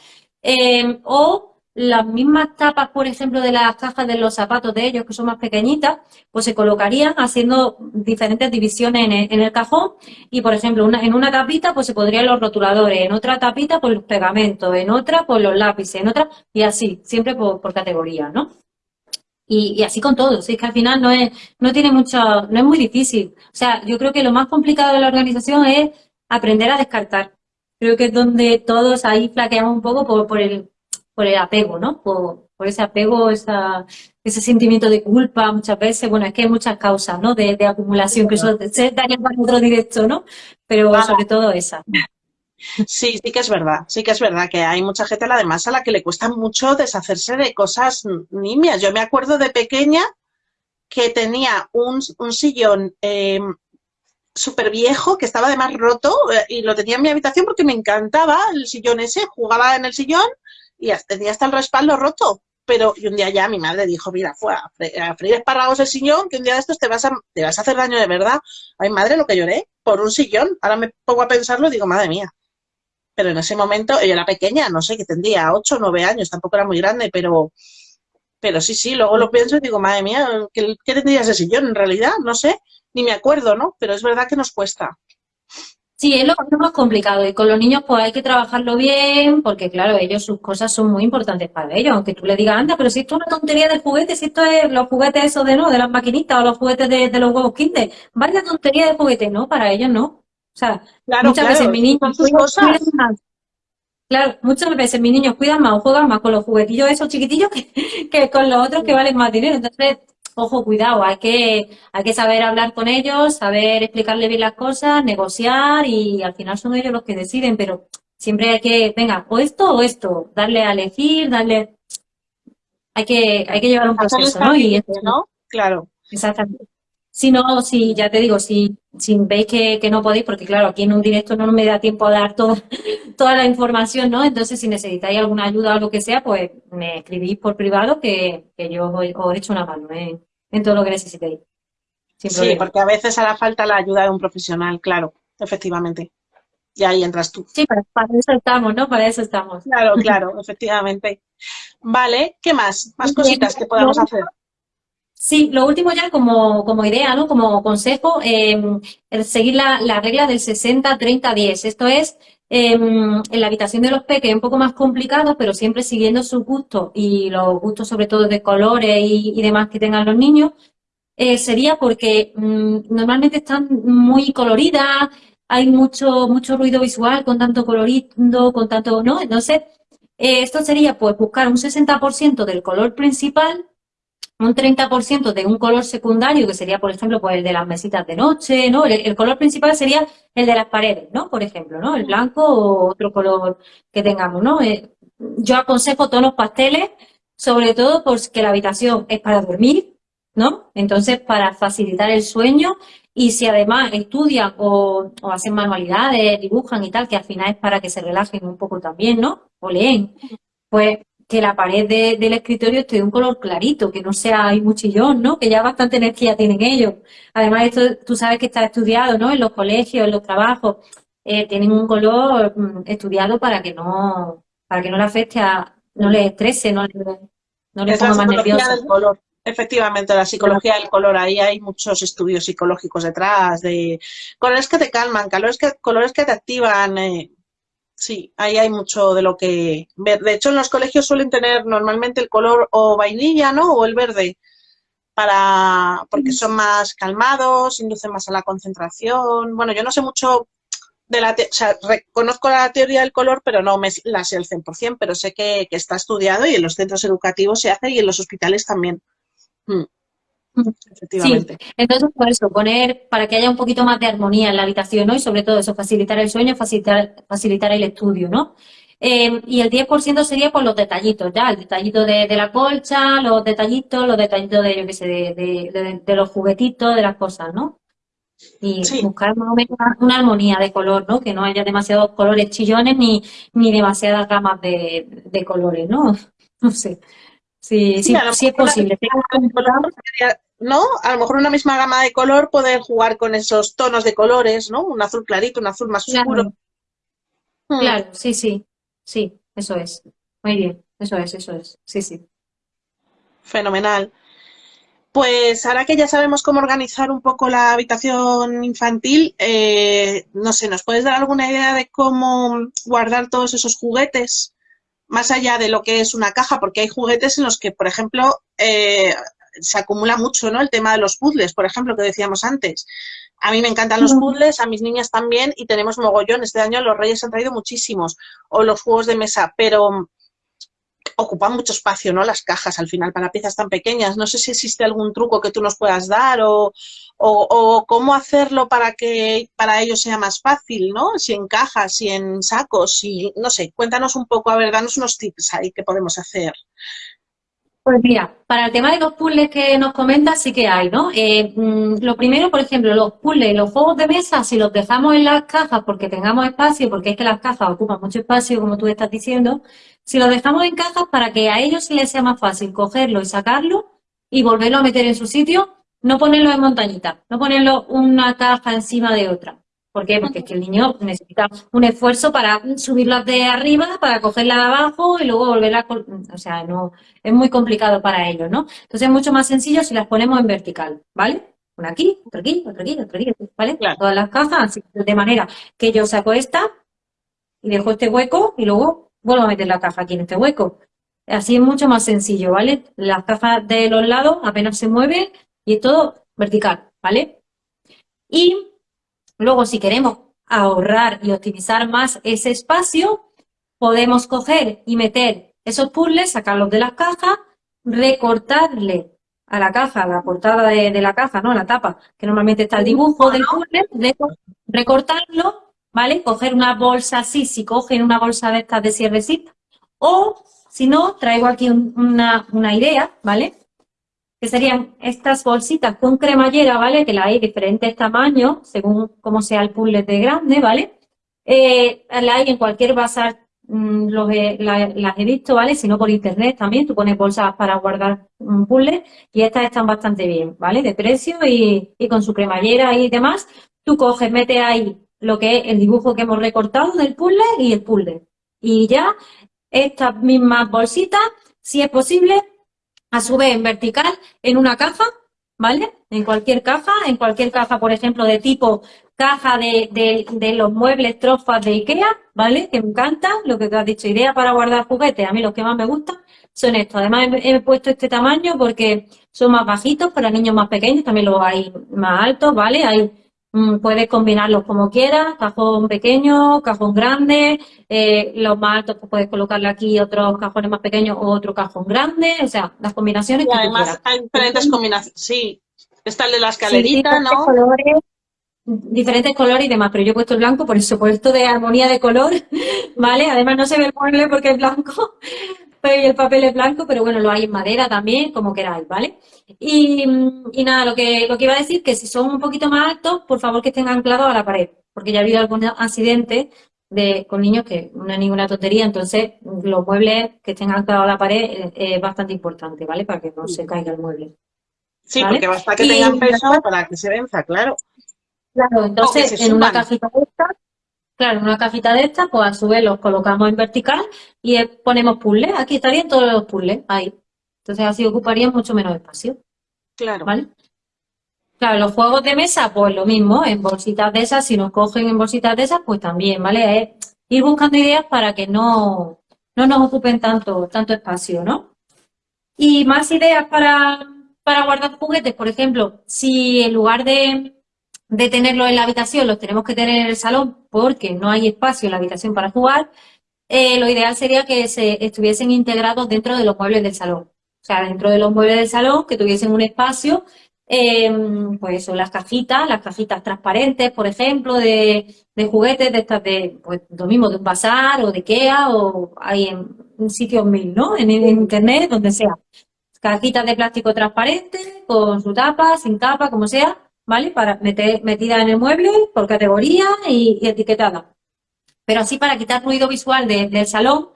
eh, o las mismas tapas, por ejemplo, de las cajas de los zapatos de ellos, que son más pequeñitas, pues se colocarían haciendo diferentes divisiones en el, cajón y, por ejemplo, en una tapita pues se podrían los rotuladores, en otra tapita pues los pegamentos, en otra pues los lápices, en otra y así, siempre por, categoría, ¿no? Y, así con todo, es que al final no es, no tiene mucho, no es muy difícil. O sea, yo creo que lo más complicado de la organización es aprender a descartar. Creo que es donde todos ahí flaqueamos un poco por, por el, por el apego, ¿no? Por, ese apego, esa, ese sentimiento de culpa muchas veces. Bueno, es que hay muchas causas, ¿no? De, acumulación, que eso se daría para otro directo, ¿no? Pero sobre todo esa. Sí, sí que es verdad, sí que es verdad que hay mucha gente además a la que le cuesta mucho deshacerse de cosas nimias. Yo me acuerdo de pequeña que tenía un, sillón eh, súper viejo, que estaba además roto, eh, y lo tenía en mi habitación porque me encantaba el sillón ese, jugaba en el sillón y tenía hasta el respaldo roto. Pero y un día ya mi madre dijo, mira, fue a, freír espárragos el sillón, que un día de estos te vas, a, te vas a hacer daño de verdad. Ay, madre, lo que lloré por un sillón. Ahora me pongo a pensarlo y digo, madre mía. Pero en ese momento, ella era pequeña, no sé, que tendría 8 o 9 años, tampoco era muy grande, pero, pero sí, sí, luego lo pienso y digo, madre mía, ¿qué, qué tendría ese sillón en realidad? No sé, ni me acuerdo, ¿no? Pero es verdad que nos cuesta. Sí, es lo más complicado y con los niños pues hay que trabajarlo bien porque claro, ellos sus cosas son muy importantes para ellos, aunque tú le digas, anda, pero si esto es una tontería de juguetes, si esto es los juguetes esos de no, de las maquinitas o los juguetes de, los huevos kinder, vaya tontería de juguetes, no, para ellos no. O sea, muchas veces mi niño cuidan más. Claro, muchas veces mis niños cuidan más o juegan más con los juguetillos esos chiquitillos que, que con los otros que valen más dinero. Entonces, ojo, cuidado, hay que, hay que saber hablar con ellos, saber explicarle bien las cosas, negociar y al final son ellos los que deciden, pero siempre hay que, venga, o esto o esto, darle a elegir, darle... Hay que, hay que llevar un proceso, ¿no? Y ¿no? Claro. Exactamente. Si no, si ya te digo, si, si veis que, no podéis, porque claro, aquí en un directo no me da tiempo a dar toda, (laughs) toda la información, ¿no? Entonces, si necesitáis alguna ayuda o lo que sea, pues me escribís por privado que, yo os, os echo una mano, ¿eh? En todo lo que necesitéis. Sí, porque a veces hará falta la ayuda de un profesional, claro, efectivamente. y ahí entras tú. Sí, para, eso estamos, ¿no? Para eso estamos. Claro, (laughs) claro, efectivamente. Vale, ¿qué más? Más cositas que podamos hacer. Sí, lo último ya como, como idea, ¿no? Como consejo, eh, seguir la, la, regla del 60-30-10. Esto es, em, en la habitación de los peques es un poco más complicado, pero siempre siguiendo sus gustos y los gustos sobre todo de colores y, demás que tengan los niños, eh, sería porque mm, normalmente están muy coloridas, hay mucho, mucho ruido visual con tanto colorido, con tanto, ¿no? Entonces, eh, esto sería pues buscar un 60% del color principal un 30% de un color secundario, que sería, por ejemplo, pues el de las mesitas de noche, ¿no? El, color principal sería el de las paredes, ¿no? Por ejemplo, ¿no? El blanco o otro color que tengamos, ¿no? Eh, yo aconsejo tonos pasteles, sobre todo porque la habitación es para dormir, ¿no? Entonces, para facilitar el sueño y si además estudian o, o hacen manualidades, dibujan y tal, que al final es para que se relajen un poco también, ¿no? O leen, pues que la pared del escritorio esté de un color clarito, que no sea hay muchillón, ¿no? Que ya bastante energía tienen ellos. Además, esto tú sabes que está estudiado, ¿no? En los colegios, en los trabajos, eh, tienen un color mm, estudiado para que no, para que no le afecte a, no les estrese, no, no les ponga más nervioso. color. Efectivamente, la psicología del color, ahí hay muchos estudios psicológicos detrás, de colores que te calman, colores que, colores que te activan, eh, Sí, ahí hay mucho de lo que ver. De hecho, en los colegios suelen tener normalmente el color o vainilla, ¿no? O el verde, para porque son más calmados, inducen más a la concentración. Bueno, yo no sé mucho de la... O sea, reconozco la teoría del color, pero no me la sé al 100%, pero sé que, está estudiado y en los centros educativos se hace y en los hospitales también. Mm. Sí, entonces por eso, poner para que haya un poquito más de armonía en la habitación, ¿no? Y sobre todo eso, facilitar el sueño, facilitar, facilitar el estudio, ¿no? Eh, y el 10% sería por los detallitos, ya, el detallito de, la colcha, los detallitos, los detallitos de, yo qué sé, de, de, los juguetitos, de las cosas, ¿no? Y buscar más o menos una, armonía de color, ¿no? Que no haya demasiados colores chillones ni, ni demasiadas gamas de, colores, ¿no? No sé. Sí, sí, sí, es posible. ¿No? A lo mejor una misma gama de color poder jugar con esos tonos de colores, ¿no? Un azul clarito, un azul más oscuro. Hmm. Claro, sí, sí, sí, eso es. Muy bien, eso es, eso es, sí, sí. Fenomenal. Pues ahora que ya sabemos cómo organizar un poco la habitación infantil, eh, no sé, ¿nos puedes dar alguna idea de cómo guardar todos esos juguetes? Más allá de lo que es una caja, porque hay juguetes en los que, por ejemplo, eh, se acumula mucho, ¿no? El tema de los puzzles, por ejemplo, que decíamos antes. A mí me encantan los puzzles, a mis niñas también, y tenemos mogollón. Este año los Reyes han traído muchísimos, o los juegos de mesa, pero ocupan mucho espacio, ¿no? Las cajas al final para piezas tan pequeñas. No sé si existe algún truco que tú nos puedas dar o, o, cómo hacerlo para que para ellos sea más fácil, ¿no? Si en cajas, si en sacos, si, no sé, cuéntanos un poco, a ver, danos unos tips ahí que podemos hacer. Pues mira, para el tema de los puzzles que nos comentas sí que hay, ¿no? Eh, mm, lo primero, por ejemplo, los puzzles, los juegos de mesa, si los dejamos en las cajas porque tengamos espacio, porque es que las cajas ocupan mucho espacio, como tú estás diciendo, si los dejamos en cajas para que a ellos les sea más fácil cogerlo y sacarlo y volverlo a meter en su sitio, no ponerlo en montañita, no ponerlo una caja encima de otra. ¿Por qué? Porque es que el niño necesita un esfuerzo para subirlas de arriba, para cogerla de abajo y luego volverla, o sea, no, es muy complicado para ellos, ¿no? Entonces es mucho más sencillo si las ponemos en vertical, ¿vale? Una aquí, otra aquí, otra aquí, otra aquí, ¿vale? Todas las cajas, de manera que yo saco esta y dejo este hueco y luego vuelvo a meter la caja aquí en este hueco. Así es mucho más sencillo, ¿vale? Las cajas de los lados apenas se mueven y es todo vertical, ¿vale? Y Luego, si queremos ahorrar y optimizar más ese espacio, podemos coger y meter esos puzzles, sacarlos de las cajas, recortarle a la caja, a la portada de, la caja, ¿no? La tapa, que normalmente está el dibujo del puzzle, recortarlo, ¿vale? Coger una bolsa así, si cogen una bolsa de estas de cierrecita, o si no, traigo aquí una, una idea, ¿vale? Que serían estas bolsitas con cremallera, ¿vale? Que la hay diferentes tamaños, según cómo sea el puzzle de grande, ¿vale? Eh, la hay en cualquier bazar, mm, las he visto, ¿vale? Si no por internet también, tú pones bolsas para guardar un puzzle y estas están bastante bien, ¿vale? De precio y, con su cremallera y demás. Tú coges, metes ahí lo que es el dibujo que hemos recortado del puzzle y el puzzle. Y ya estas mismas bolsitas, si es posible, a su vez en vertical, en una caja, ¿vale? En cualquier caja, en cualquier caja, por ejemplo, de tipo caja de, de, los muebles trofas de Ikea, ¿vale? Que me encanta, lo que te has dicho, idea para guardar juguetes, a mí los que más me gustan son estos. Además he, puesto este tamaño porque son más bajitos para niños más pequeños, también los hay más altos, ¿vale? Hay, puedes combinarlos como quieras, cajón pequeño, cajón grande, eh, los más altos pues puedes colocarle aquí otros cajones más pequeños o otro cajón grande, o sea, las combinaciones y además hay diferentes combinaciones, sí. Está el de la escalerita, ¿no? diferentes colores y demás, pero yo he puesto el blanco por eso, por esto de armonía de color, (laughs) ¿vale? Además no se ve el mueble porque es blanco, el papel es blanco, pero bueno, lo hay en madera también, como queráis, ¿vale? Y, nada, lo que, lo que iba a decir que si son un poquito más altos, por favor que estén anclados a la pared, porque ya ha habido algún accidente de, con niños que no es ninguna tontería, entonces los muebles que estén anclados a la pared es, bastante importante, ¿vale? Para que no se caiga el mueble. Sí, porque basta que tengan peso para que se venza, claro. Claro, entonces en una cajita de estas, claro, en una cajita de estas, pues a su vez los colocamos en vertical y ponemos puzzles. Aquí estarían todos los puzzles, ahí. Entonces así ocuparían mucho menos espacio. Claro. ¿Vale? Claro, los juegos de mesa, pues lo mismo, en bolsitas de esas, si nos cogen en bolsitas de esas, pues también, ¿vale? Es ir buscando ideas para que no, no nos ocupen tanto, tanto espacio, ¿no? Y más ideas para, para guardar juguetes, por ejemplo, si en lugar de, de tenerlos en la habitación, los tenemos que tener en el salón porque no hay espacio en la habitación para jugar, eh, lo ideal sería que se estuviesen integrados dentro de los muebles del salón. O sea, dentro de los muebles del salón, que tuviesen un espacio, em, pues son las cajitas, las cajitas transparentes, por ejemplo, de, juguetes, de estas de, pues lo mismo, de un bazar o de Ikea o hay en, sitios mil, ¿no? En, en, internet, donde sea. Cajitas de plástico transparente, con su tapa, sin tapa, como sea, ¿vale? Para meter, metida en el mueble por categoría y, etiquetada. Pero así para quitar ruido visual del salón,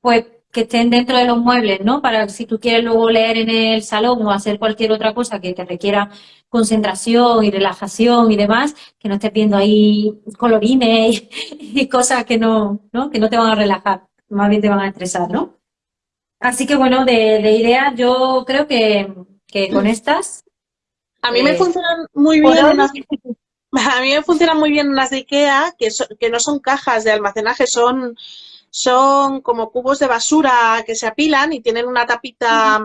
pues que estén dentro de los muebles, ¿no? Para si tú quieres luego leer en el salón o hacer cualquier otra cosa que te requiera concentración y relajación y demás, que no estés viendo ahí colorines (laughs) y, cosas que no, ¿no? que no te van a relajar, más bien te van a estresar, ¿no? Así que bueno, de, de ideas yo creo que, que con (clears throat) estas a mí me eh, funcionan muy bien unas, (laughs) a mí me funcionan muy bien unas de Ikea que, que no son cajas de almacenaje, son, son como cubos de basura que se apilan y tienen una tapita,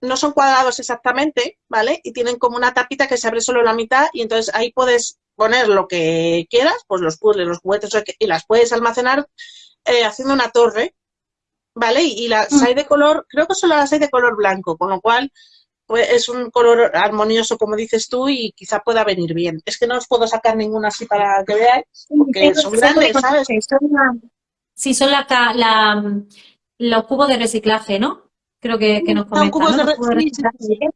no son cuadrados exactamente, ¿vale? Y tienen como una tapita que se abre solo la mitad y entonces ahí puedes poner lo que quieras, pues los puzzles, los juguetes y las puedes almacenar eh, haciendo una torre, ¿vale? Y, las mm. hay de color, creo que solo las hay de color blanco, con lo cual pues es un color armonioso, como dices tú, y quizá pueda venir bien. Es que no os puedo sacar ninguna así para que veáis, porque son grandes, ¿sabes? Sí, son la, los cubos de reciclaje, ¿no? Creo que, nos comentan. Son cubos de, reciclaje.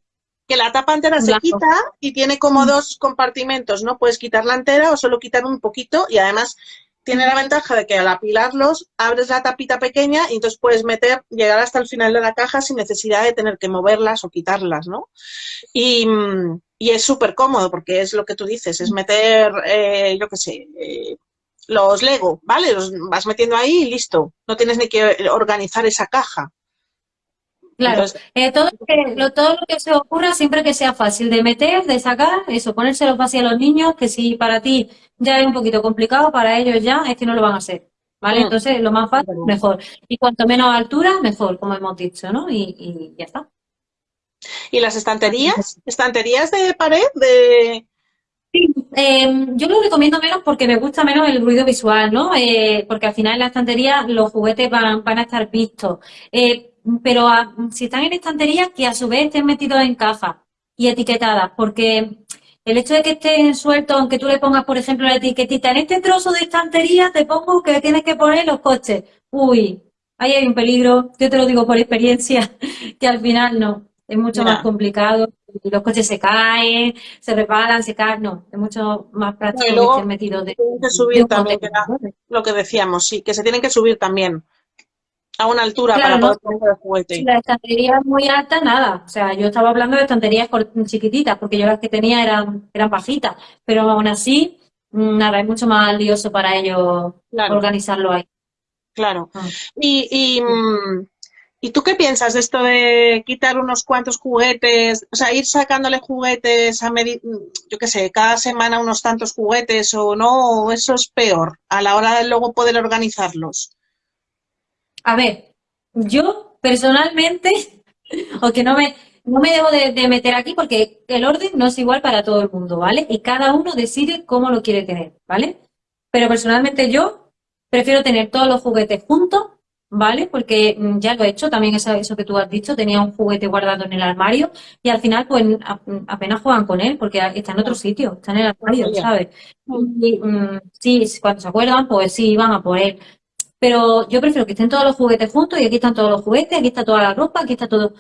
Que la tapa entera se quita y tiene como mm. dos compartimentos, ¿no? Puedes quitarla entera o solo quitar un poquito y además tiene la ventaja de que al apilarlos abres la tapita pequeña y entonces puedes meter, llegar hasta el final de la caja sin necesidad de tener que moverlas o quitarlas, ¿no? Y, es súper cómodo porque es lo que tú dices, es meter, eh, yo qué sé, eh, los Lego, ¿vale? Los vas metiendo ahí y listo. No tienes ni que organizar esa caja. Claro, eh, todo, lo que, todo lo que se ocurra siempre que sea fácil de meter, de sacar, eso, ponérselo fácil a los niños, que si para ti ya es un poquito complicado, para ellos ya es que no lo van a hacer, ¿vale? Mm. Entonces, lo más fácil, mejor. Y cuanto menos altura, mejor, como hemos dicho, ¿no? Y, ya está. ¿Y las estanterías? ¿Estanterías de pared? de Sí, em, yo lo recomiendo menos porque me gusta menos el ruido visual, ¿no? Eh, porque al final en la estantería los juguetes van, van a estar vistos. Eh, pero si están en estanterías, que a su vez estén metidos en cajas y etiquetadas, porque el hecho de que estén sueltos, aunque tú le pongas, por ejemplo, la etiquetita, en este trozo de estantería te pongo que tienes que poner los coches. Uy, ahí hay un peligro, yo te lo digo por experiencia, (laughs) que al final no, es mucho más complicado. Los coches se caen, se reparan, se caen, no, es mucho más práctico que metidos de, que subir también, lo que decíamos, sí, que se tienen que subir también a una altura para poder poner el juguete. Si la estantería es muy alta, nada. O sea, yo estaba hablando de estanterías chiquititas, porque yo las que tenía eran, eran bajitas, pero aún así mm, nada, es mucho más lioso para ellos organizarlo ahí. Claro. Ah. Y, mm, y, tú qué piensas de esto de quitar unos cuantos juguetes? O sea, ir sacándole juguetes a yo qué sé, cada semana unos tantos juguetes o no, eso es peor a la hora de luego poder organizarlos. A ver, yo personalmente, (laughs) o que no me, no me debo de, meter aquí porque el orden no es igual para todo el mundo, ¿vale? Y cada uno decide cómo lo quiere tener, ¿vale? Pero personalmente yo prefiero tener todos los juguetes juntos, ¿vale? Porque mm, ya lo he hecho, también eso, que tú has dicho, tenía un juguete guardado en el armario y al final pues apenas juegan con él porque está en otro sitio, está en el armario, ¿sabes? Y, mm, sí, cuando se acuerdan, pues sí, van a por él. Pero yo prefiero que estén todos los juguetes juntos y aquí están todos los juguetes, aquí está toda la ropa, aquí está todo.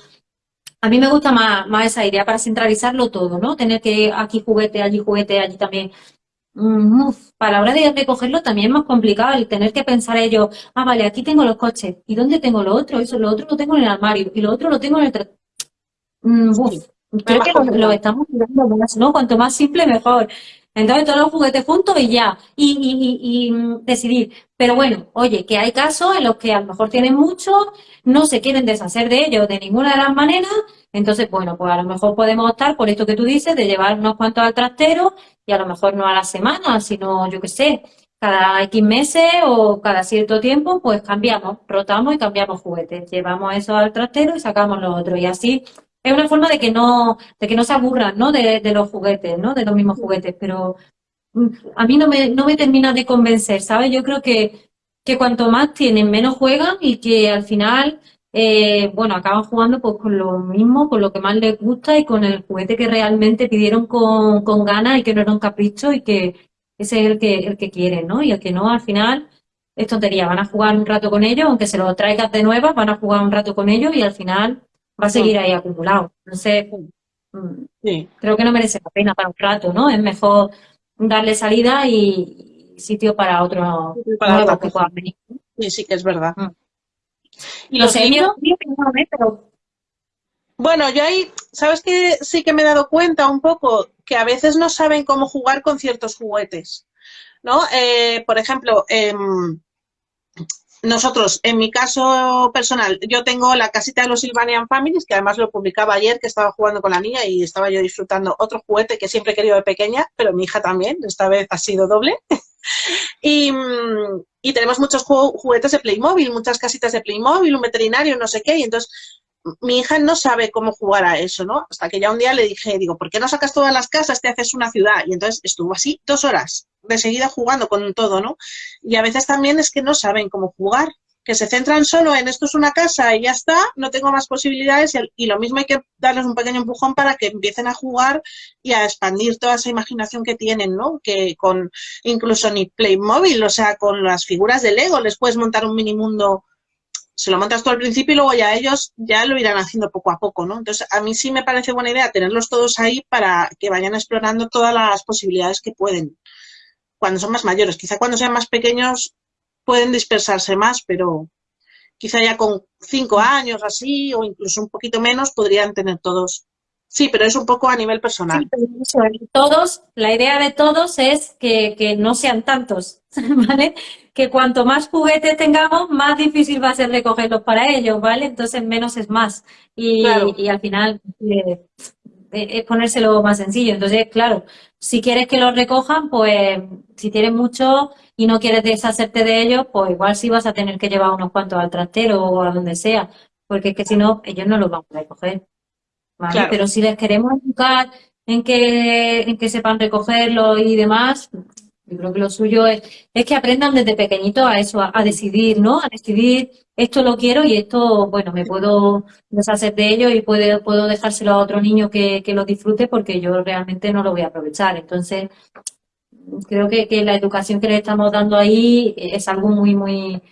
A mí me gusta más, más esa idea para centralizarlo todo, ¿no? Tener que aquí juguete, allí juguete, allí también. Mm, para la hora de recogerlo también es más complicado el tener que pensar ellos, ah, vale, aquí tengo los coches, ¿y dónde tengo lo otro? Eso, lo otro lo tengo en el armario, y lo otro lo tengo en el... Mm, creo que lo, estamos mirando más, ¿no? Cuanto más simple, mejor. Entonces todos los juguetes juntos y ya, y, y, y, mm, decidir. Pero bueno, oye, que hay casos en los que a lo mejor tienen mucho, no se quieren deshacer de ellos de ninguna de las maneras, entonces, bueno, pues a lo mejor podemos optar por esto que tú dices, de llevar unos cuantos al trastero y a lo mejor no a la semana, sino, yo qué sé, cada X meses o cada cierto tiempo, pues cambiamos, rotamos y cambiamos juguetes. Llevamos eso al trastero y sacamos los otros. Y así es una forma de que no, de que no se aburran, ¿no? De, de los juguetes, ¿no? De los mismos juguetes, pero mm, a mí no me, no me termina de convencer, ¿sabes? Yo creo que, que cuanto más tienen, menos juegan y que al final, eh, bueno, acaban jugando pues con lo mismo, con lo que más les gusta y con el juguete que realmente pidieron con, con ganas y que no era un capricho y que ese es el que, el que quieren, ¿no? Y el que no, al final, es tontería, van a jugar un rato con ellos, aunque se lo traigas de nuevo, van a jugar un rato con ellos y al final va a seguir ahí acumulado. Entonces, mm, creo que no merece la pena para un rato, ¿no? Es mejor darle salida y sitio para otro para que puedan venir. Sí, sí que es verdad. Mm. ¿Y los niños? Bueno, yo ahí, ¿sabes que Sí que me he dado cuenta un poco que a veces no saben cómo jugar con ciertos juguetes, ¿no? Eh, por ejemplo, eh, nosotros, en mi caso personal, yo tengo la casita de los Sylvanian Families, que además lo publicaba ayer, que estaba jugando con la niña y estaba yo disfrutando otro juguete que siempre he querido de pequeña, pero mi hija también, esta vez ha sido doble. (laughs) y, y, tenemos muchos juguetes de Playmobil, muchas casitas de Playmobil, un veterinario, no sé qué, y entonces mi hija no sabe cómo jugar a eso, ¿no? Hasta que ya un día le dije, digo, ¿por qué no sacas todas las casas, te haces una ciudad? Y entonces estuvo así dos horas de seguida jugando con todo, ¿no? Y a veces también es que no saben cómo jugar, que se centran solo en esto es una casa y ya está, no tengo más posibilidades y, lo mismo hay que darles un pequeño empujón para que empiecen a jugar y a expandir toda esa imaginación que tienen, ¿no? Que con incluso ni Playmobil, o sea, con las figuras de Lego les puedes montar un mini mundo se lo montas tú al principio y luego ya ellos ya lo irán haciendo poco a poco, ¿no? Entonces, a mí sí me parece buena idea tenerlos todos ahí para que vayan explorando todas las posibilidades que pueden cuando son más mayores. Quizá cuando sean más pequeños pueden dispersarse más, pero quizá ya con cinco años así o incluso un poquito menos podrían tener todos. Sí, pero es un poco a nivel personal. todos, la idea de todos es que, que no sean tantos, (laughs) ¿vale? que cuanto más juguetes tengamos, más difícil va a ser recogerlos para ellos, ¿vale? Entonces menos es más. Y, al final eh, es ponérselo más sencillo. Entonces, claro, si quieres que los recojan, pues si tienes mucho y no quieres deshacerte de ellos, pues igual sí vas a tener que llevar unos cuantos al trastero o a donde sea, porque es que si no, ellos no los van a recoger. ¿vale? Pero si les queremos educar en que, en que sepan recogerlo y demás, yo creo que lo suyo es, es que aprendan desde pequeñito a eso, a, decidir, ¿no? A decidir esto lo quiero y esto, bueno, me puedo deshacer de ello y puedo, puedo dejárselo a otro niño que, que lo disfrute porque yo realmente no lo voy a aprovechar. Entonces, creo que, que la educación que le estamos dando ahí es algo muy, muy,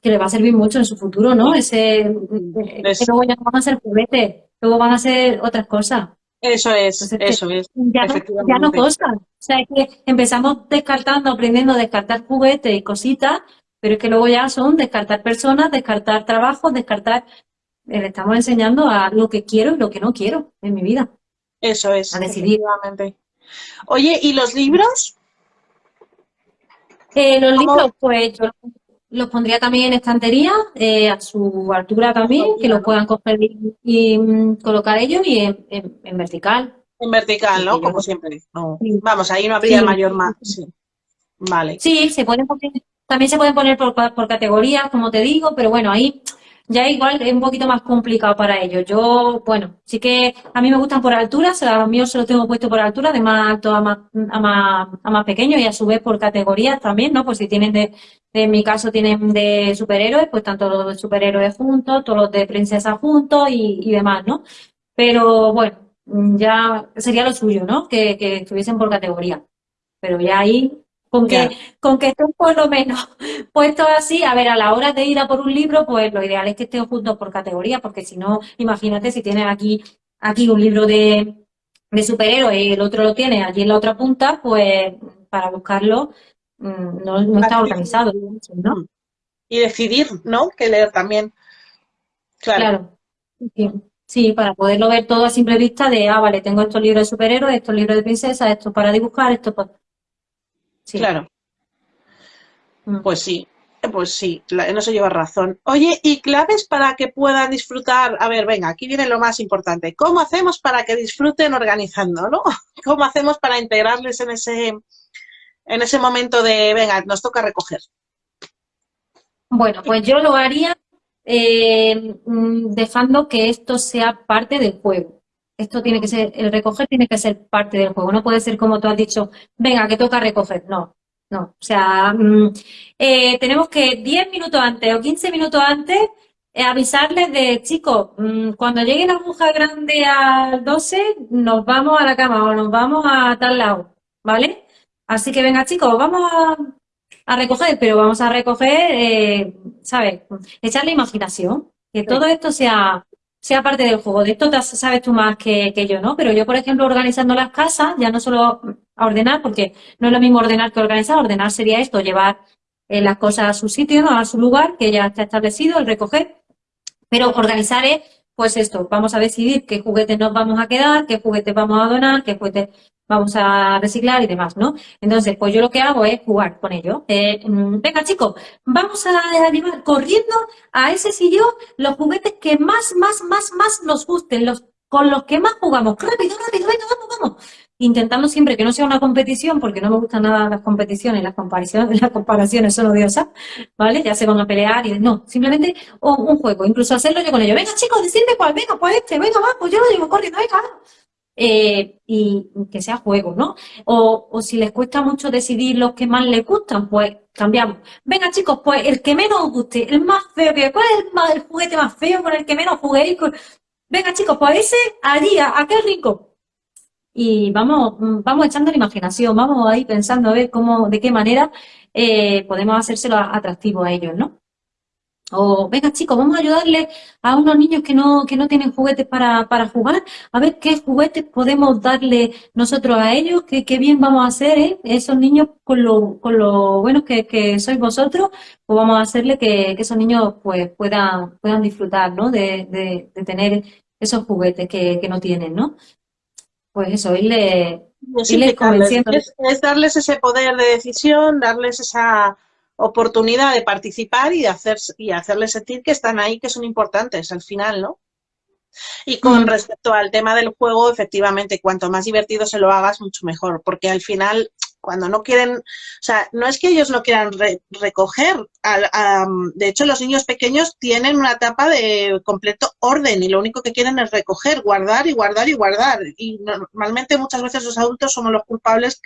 que le va a servir mucho en su futuro, ¿no? Ese, es... que luego ya no van a ser juguetes, luego van a ser otras cosas. Eso es, eso es. Ya, no, ya no O sea, que empezamos descartando, aprendiendo a descartar juguetes y cositas, pero es que luego ya son descartar personas, descartar trabajos, descartar... Eh, le estamos enseñando a lo que quiero y lo que no quiero en mi vida. Eso es, a decidir. Oye, ¿y los libros? Eh, los libros, pues yo los pondría también en estantería, eh, a su altura también, que los puedan coger y, mm, colocar ellos y en, vertical. En vertical, ¿no? Como siempre. Vamos, ahí no habría mayor más. Sí. Vale. Sí, se pueden también se pueden poner por, por categorías, como te digo, pero bueno, ahí ya igual es un poquito más complicado para ellos. Yo, bueno, sí que a mí me gustan por altura, a los míos se los tengo puesto por altura, de más alto a más, a más, a más pequeño y a su vez por categorías también, ¿no? Pues si tienen de, en mi caso tienen de superhéroes, pues tanto los de superhéroes juntos, todos los de princesa juntos y, y demás, ¿no? Pero bueno, ya sería lo suyo, ¿no? Que, que estuviesen por categoría. Pero ya ahí con que, con que estén por lo menos (laughs) puestos así, a ver, a la hora de ir a por un libro, pues lo ideal es que estén juntos por categoría, porque si no, imagínate si tienes aquí, aquí un libro de, de superhéroes y el otro lo tiene allí en la otra punta, pues para buscarlo mm, no, está organizado. ¿no? Y decidir, ¿no? Que leer también. Claro. Sí. para poderlo ver todo a simple vista de, ah, vale, tengo estos libros de superhéroes, estos libros de princesa, esto para dibujar, esto para... Claro. Mm. Pues sí, pues sí, no se lleva razón. Oye, ¿y claves para que puedan disfrutar? A ver, venga, aquí viene lo más importante. ¿Cómo hacemos para que disfruten organizando, no? (laughs) ¿Cómo hacemos para integrarles en ese, en ese momento de, venga, nos toca recoger? Bueno, pues yo lo haría eh, mm, dejando que esto sea parte del juego. Esto tiene que ser, el recoger tiene que ser parte del juego. No puede ser como tú has dicho, venga, que toca recoger. No, no. O sea, mm, eh, tenemos que 10 minutos antes o 15 minutos antes eh, avisarles de, chicos, mm, cuando llegue la aguja grande al 12, nos vamos a la cama o nos vamos a tal lado, ¿vale? Así que venga, chicos, vamos a, recoger, pero vamos a recoger, eh, ¿sabes? Echarle imaginación, que todo esto sea sea parte del juego. De esto sabes tú más que, yo, ¿no? Pero yo, por ejemplo, organizando las casas, ya no solo ordenar, porque no es lo mismo ordenar que organizar. Ordenar sería esto, llevar eh, las cosas a su sitio. A su lugar, que ya está establecido, el recoger. Pero organizar es, pues esto, vamos a decidir qué juguetes nos vamos a quedar, qué juguetes vamos a donar, qué juguetes vamos a reciclar y demás, ¿no? Entonces, pues yo lo que hago es jugar con ello. Eh, mm, venga, chicos, vamos a llevar corriendo a ese sillón los juguetes que más, más, más, más nos gusten, los con los que más jugamos. Rápido, rápido, venga, vamos, vamos. Intentando siempre que no sea una competición, porque no me gustan nada las competiciones, las comparaciones, (laughs) las comparaciones son odiosas, ¿vale? Ya se van a pelear y no, simplemente un juego, incluso hacerlo yo con ellos. Venga, chicos, decidme cuál, venga, pues este, venga, va, pues yo lo digo corriendo, venga, eh, y que sea juego, ¿no? O, o, si les cuesta mucho decidir los que más les gustan, pues cambiamos. Venga, chicos, pues el que menos os guste, el más feo, ¿cuál es el, juguete más feo con el que menos juguéis? Venga, chicos, pues ese allí, a aquel rico. Y vamos, vamos echando la imaginación, vamos ahí pensando a ver cómo, de qué manera eh, podemos hacérselo atractivo a ellos, ¿no? O, venga chicos, vamos a ayudarle a unos niños que no, que no tienen juguetes para, para jugar, a ver qué juguetes podemos darle nosotros a ellos, qué, qué bien vamos a hacer, ¿eh? Esos niños con lo, con lo buenos que, que sois vosotros, pues vamos a hacerle que, esos niños pues puedan, puedan disfrutar, ¿no? De, de, de tener esos juguetes que, que no tienen, ¿no? Pues eso, irle, irle convenciendo. es darles ese poder de decisión, darles esa oportunidad de participar y, de hacer, y hacerles sentir que están ahí, que son importantes al final, ¿no? Y con mm. respecto al tema del juego, efectivamente, cuanto más divertido se lo hagas, mucho mejor, porque al final, cuando no quieren, o sea, no es que ellos no quieran recoger, de hecho los niños pequeños tienen una etapa de completo orden y lo único que quieren es recoger, guardar y guardar y guardar. Y normalmente muchas veces los adultos somos los culpables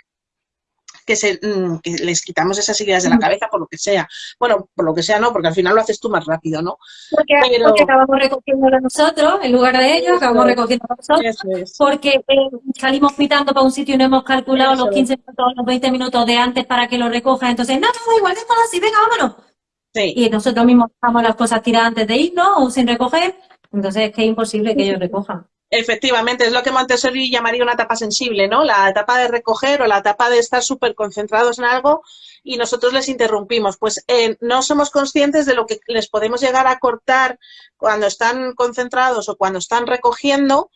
que, se, mm, que les quitamos esas ideas de la cabeza por lo que sea. Bueno, por lo que sea no, porque al final lo haces tú más rápido, ¿no? Porque, acabamos recogiéndolo nosotros, en lugar de ellos, acabamos recogiendo nosotros, porque eh, salimos pitando para un sitio y no hemos calculado los 15 minutos, los 20 minutos de antes para que lo recoja, entonces, no, no, igual, déjalo así, venga, vámonos. Y nosotros mismos dejamos las cosas tiradas antes de irnos o sin recoger, entonces es que es imposible que ellos recojan. Efectivamente, es lo que Montessori llamaría una etapa sensible, ¿no? La etapa de recoger o la etapa de estar súper concentrados en algo y nosotros les interrumpimos. Pues eh, no somos conscientes de lo que les podemos llegar a cortar cuando están concentrados o cuando están recogiendo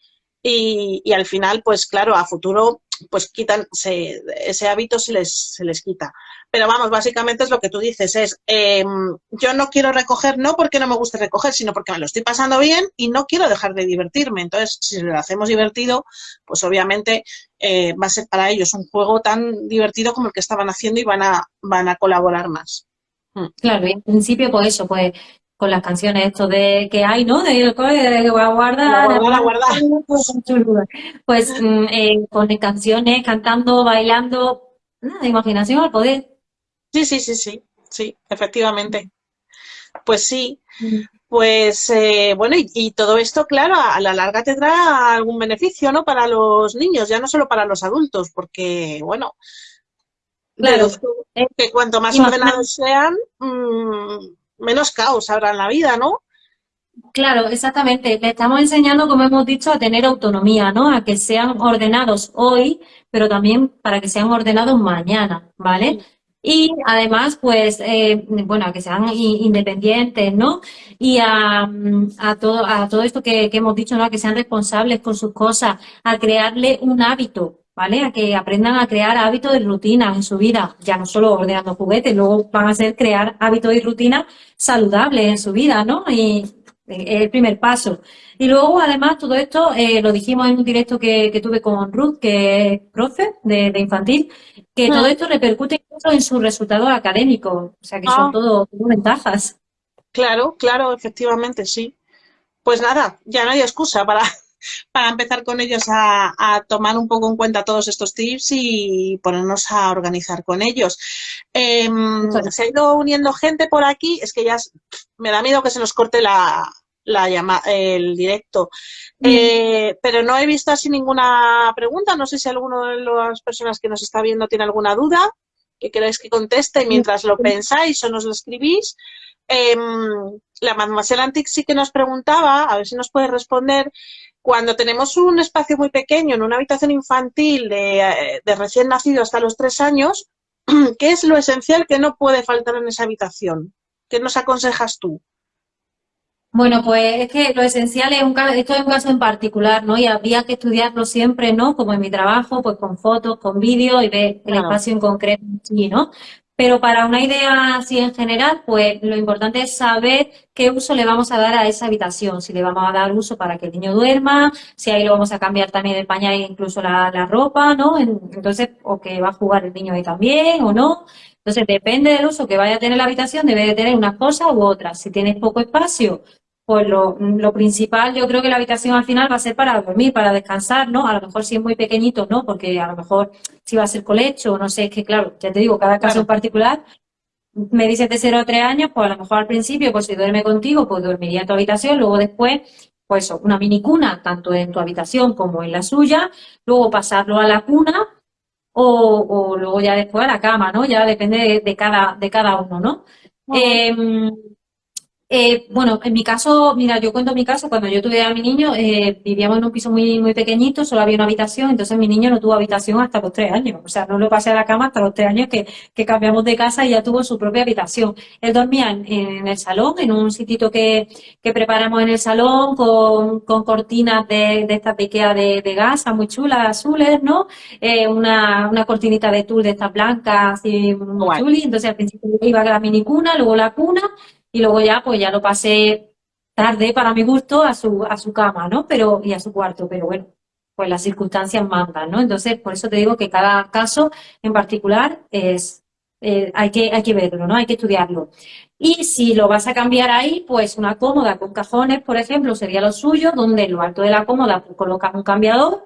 y, al final, pues claro, a futuro, pues quitan, ese hábito se les, se les quita. Pero vamos, básicamente es lo que tú dices, es em, yo no quiero recoger no porque no me guste recoger, sino porque me lo estoy pasando bien y no quiero dejar de divertirme. Entonces, si lo hacemos divertido, pues obviamente eh, va a ser para ellos un juego tan divertido como el que estaban haciendo y van a, van a colaborar más. Mm. Claro, y en principio, pues eso, pues con las canciones esto de que hay, ¿no? De, de voy a guardar, guardar. (laughs) Pues mm, eh, con canciones, cantando, bailando, nada, imaginación al poder. Sí, sí, sí, sí, sí, efectivamente. Pues sí, mm. pues eh, bueno, y, todo esto, claro, a, la larga tendrá algún beneficio, ¿no? Para los niños, ya no solo para los adultos, porque, bueno, claro, que cuanto más ordenados sean, mm, menos caos habrá en la vida, ¿no? Claro, exactamente. Le estamos enseñando, como hemos dicho, a tener autonomía, ¿no? A que sean ordenados hoy, pero también para que sean ordenados mañana, ¿vale? Y además, pues, eh, bueno, a que sean independientes, ¿no? Y a, todo, a todo esto que, que hemos dicho, ¿no? A que sean responsables con sus cosas, a crearle un hábito, ¿vale? A que aprendan a crear hábitos y rutinas en su vida, ya no solo ordenando juguetes, luego van a ser crear hábitos y rutinas saludables en su vida, ¿no? Y es el primer paso. Y luego, además, todo esto eh, lo dijimos en un directo que, tuve con Ruth, que es profe de, infantil, que todo ah. esto repercute incluso en sus resultados académicos, o sea que son ah. todo, todo ventajas. Claro, claro, efectivamente, sí. Pues nada, ya no hay excusa para, para empezar con ellos a, tomar un poco en cuenta todos estos tips y ponernos a organizar con ellos. Em, se ha ido uniendo gente por aquí, es que ya me da miedo que se nos corte la, la el directo. Mm. Eh, pero no he visto así ninguna pregunta. No sé si alguno de las personas que nos está viendo tiene alguna duda que queráis que conteste mientras lo pensáis o nos lo escribís. Eh, la Mademoiselle Antic sí que nos preguntaba, a ver si nos puede responder, cuando tenemos un espacio muy pequeño, en una habitación infantil de, recién nacido hasta los tres años, (clears throat) ¿qué es lo esencial que no puede faltar en esa habitación? ¿Qué nos aconsejas tú? Bueno, pues es que lo esencial es un esto es un caso en particular, ¿no? Y había que estudiarlo siempre, ¿no? Como en mi trabajo, pues con fotos, con vídeos y ver el espacio en concreto, sí, ¿no? Pero para una idea así en general, pues lo importante es saber qué uso le vamos a dar a esa habitación. Si le vamos a dar uso para que el niño duerma, si ahí lo vamos a cambiar también el pañal e incluso la, la ropa, ¿no? Entonces, o que va a jugar el niño ahí también o no. Entonces, depende del uso que vaya a tener la habitación, debe de tener una cosa u otra. Si tienes poco espacio, pues lo, lo, principal, yo creo que la habitación al final va a ser para dormir, para descansar, ¿no? A lo mejor si es muy pequeñito, ¿no? Porque a lo mejor si va a ser colecho, no sé, es que claro, ya te digo, cada caso en particular, me dices de 0 a 3 años, pues a lo mejor al principio, pues si duerme contigo, pues dormiría en tu habitación, luego después, pues una mini cuna, tanto en tu habitación como en la suya, luego pasarlo a la cuna, o, o luego ya después a la cama, ¿no? Ya depende de, cada, de cada uno, ¿no? Eh, bueno, en mi caso, mira, yo cuento mi caso, cuando yo tuve a mi niño, eh, vivíamos en un piso muy, muy pequeñito, solo había una habitación, entonces mi niño no tuvo habitación hasta los tres años, o sea, no lo pasé a la cama hasta los tres años que, que cambiamos de casa y ya tuvo su propia habitación. Él dormía en, el salón, en un sitito que, que, preparamos en el salón, con, con cortinas de, de esta piquea de, de, gasa muy chulas, azules, ¿no? Eh, una, una cortinita de tul de estas blancas, así, muy chuli, entonces al principio iba a la minicuna, luego la cuna, y luego ya, pues ya lo pasé tarde para mi gusto a su, a su cama, ¿no? Pero, y a su cuarto, pero bueno, pues las circunstancias mandan, ¿no? Entonces, por eso te digo que cada caso en particular es, eh, hay, que, hay que verlo, ¿no? Hay que estudiarlo. Y si lo vas a cambiar ahí, pues una cómoda con cajones, por ejemplo, sería lo suyo, donde en lo alto de la cómoda pues, colocas un cambiador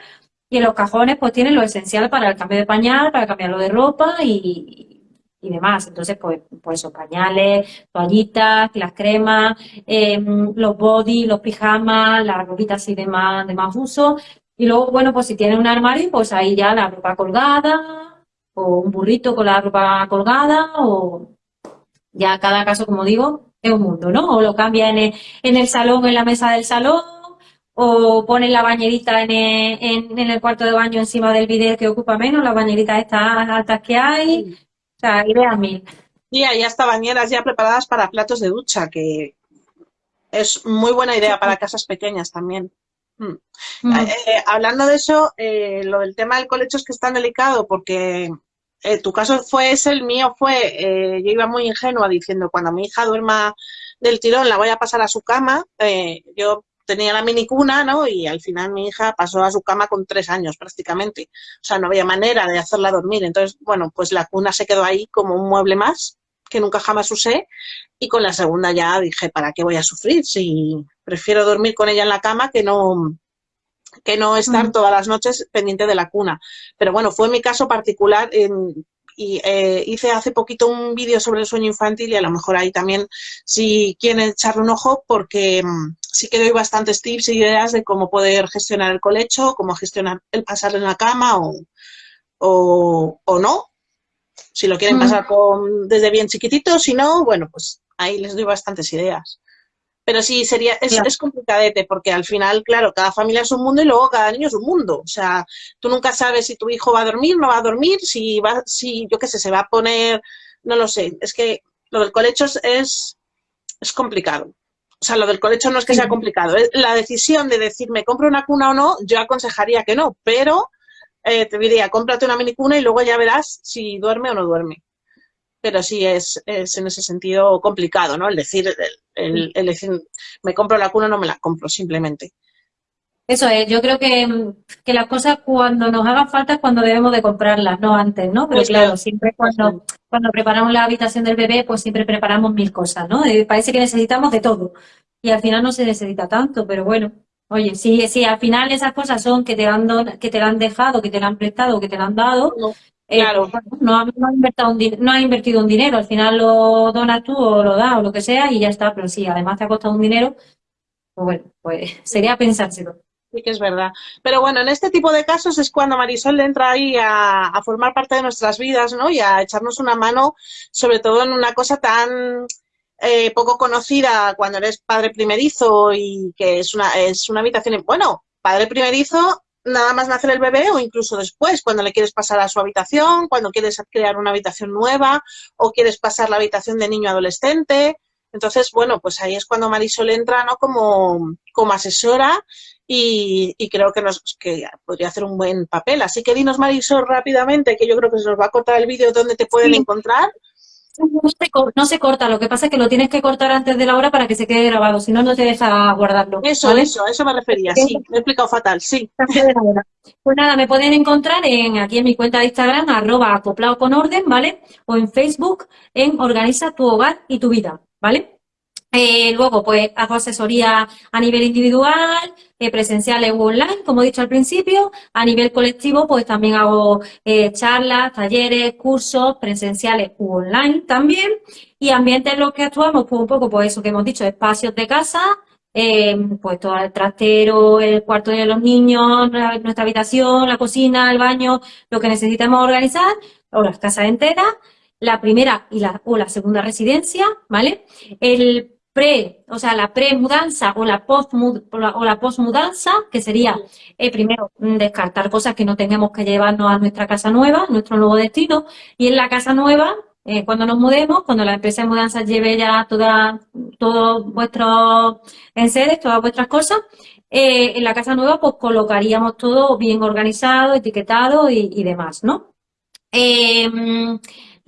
y en los cajones pues tienen lo esencial para el cambio de pañal, para cambiarlo de ropa y, y demás. Entonces, pues, pues esos pañales, toallitas, las cremas, em, los body, los pijamas, las ropitas así de más, de más uso. Y luego, bueno, pues si tiene un armario, pues ahí ya la ropa colgada, o un burrito con la ropa colgada, o ya cada caso, como digo, es un mundo, ¿no? O lo cambia en el, en el salón, en la mesa del salón, o pone la bañerita en el, en, el cuarto de baño encima del video que ocupa menos, las bañeritas estas altas que hay, o sea, idea mil. Y hay hasta bañeras ya preparadas para platos de ducha, que es muy buena idea para casas pequeñas también. Mm. Mm. Eh, eh, hablando de eso, eh, lo del tema del colecho es que es tan delicado porque tu caso fue ese, el mío fue, yo iba muy ingenua diciendo cuando mi hija duerma del tirón la voy a pasar a su cama, yo tenía la minicuna, ¿no? Y al final mi hija pasó a su cama con tres años prácticamente. O sea, no había manera de hacerla dormir. Entonces, bueno, pues la cuna se quedó ahí como un mueble más que nunca jamás usé y con la segunda ya dije, ¿para qué voy a sufrir? Si prefiero dormir con ella en la cama que no que no estar mm. todas las noches pendiente de la cuna. Pero bueno, fue mi caso particular y eh, hice hace poquito un vídeo sobre el sueño infantil y a lo mejor ahí también si quieren echarle un ojo porque mm, sí que doy bastantes tips y ideas de cómo poder gestionar el colecho, cómo gestionar el pasar en la cama o, o, o no, si lo quieren mm. pasar con, desde bien chiquitito, si no, bueno, pues ahí les doy bastantes ideas. Pero sí, sería, es, es, complicadete, porque al final, claro, cada familia es un mundo y luego cada niño es un mundo. O sea, tú nunca sabes si tu hijo va a dormir, no va a dormir, si va, si, yo qué sé, se va a poner, no lo sé. Es que lo del colecho es, es, complicado. O sea, lo del colecho no es que sea complicado. La decisión de decir, ¿me compro una cuna o no? Yo aconsejaría que no, pero eh, te diría, cómprate una minicuna y luego ya verás si duerme o no duerme. Pero sí es, es en ese sentido complicado, ¿no? El decir, el, decir, me compro la cuna o no me la compro, simplemente. Eso es, yo creo que, que, las cosas cuando nos hagan falta es cuando debemos de comprarlas, no antes, ¿no? Pero pues claro, siempre cuando, cuando preparamos la habitación del bebé, pues siempre preparamos mil cosas, ¿no? Eh, parece que necesitamos de todo. Y al final no se necesita tanto, pero bueno, Oye, si, si al final esas cosas son que te han que te han dejado, que te la han prestado, que te la han dado, no, eh, claro. no, has invertido un, no invertido un dinero, al final lo donas tú o lo das o lo que sea y ya está, pero si además te ha costado un dinero, pues bueno, pues (laughs) sería pensárselo. Sí que es verdad. Pero bueno, en este tipo de casos es cuando Marisol entra ahí a, a formar parte de nuestras vidas, ¿no? Y a echarnos una mano, sobre todo en una cosa tan eh, poco conocida cuando eres padre primerizo y que es una, es una habitación, bueno, padre primerizo nada más nacer el bebé o incluso después, cuando le quieres pasar a su habitación, cuando quieres crear una habitación nueva o quieres pasar la habitación de niño adolescente. Entonces, bueno, pues ahí es cuando Marisol entra ¿no? como, como asesora y, y creo que, nos, que podría hacer un buen papel. Así que dinos, Marisol, rápidamente, que yo creo que se nos va a cortar el vídeo, dónde te pueden encontrar. No se, corta, lo que pasa es que lo tienes que cortar antes de la hora para que se quede grabado, si no, no te deja guardarlo. Eso, eso, eso me refería, sí, me he explicado fatal, sí. Pues nada, me pueden encontrar en aquí en mi cuenta de Instagram, arroba acoplado con orden, ¿vale? O en Facebook, en Organiza tu hogar y tu vida, ¿vale? Eh, luego, pues hago asesoría a nivel individual, eh, presenciales u online, como he dicho al principio. A nivel colectivo, pues también hago eh, charlas, talleres, cursos presenciales u online también. Y ambientes en los que actuamos, pues un poco, pues eso que hemos dicho, espacios de casa, pues todo el trastero, el cuarto de los niños, nuestra habitación, la cocina, el baño, lo que necesitemos organizar, o las casas enteras la primera y la, o la segunda residencia, ¿vale? El pre, o sea, la pre-mudanza o la post-mudanza, que sería eh, primero mm, descartar cosas que no tengamos que llevarnos a nuestra casa nueva, nuestro nuevo destino, y en la casa nueva, eh, cuando nos mudemos, cuando la empresa de mudanza lleve ya toda, todos vuestros enseres, todas vuestras cosas, eh, en la casa nueva pues colocaríamos todo bien organizado, etiquetado y, y demás, ¿no?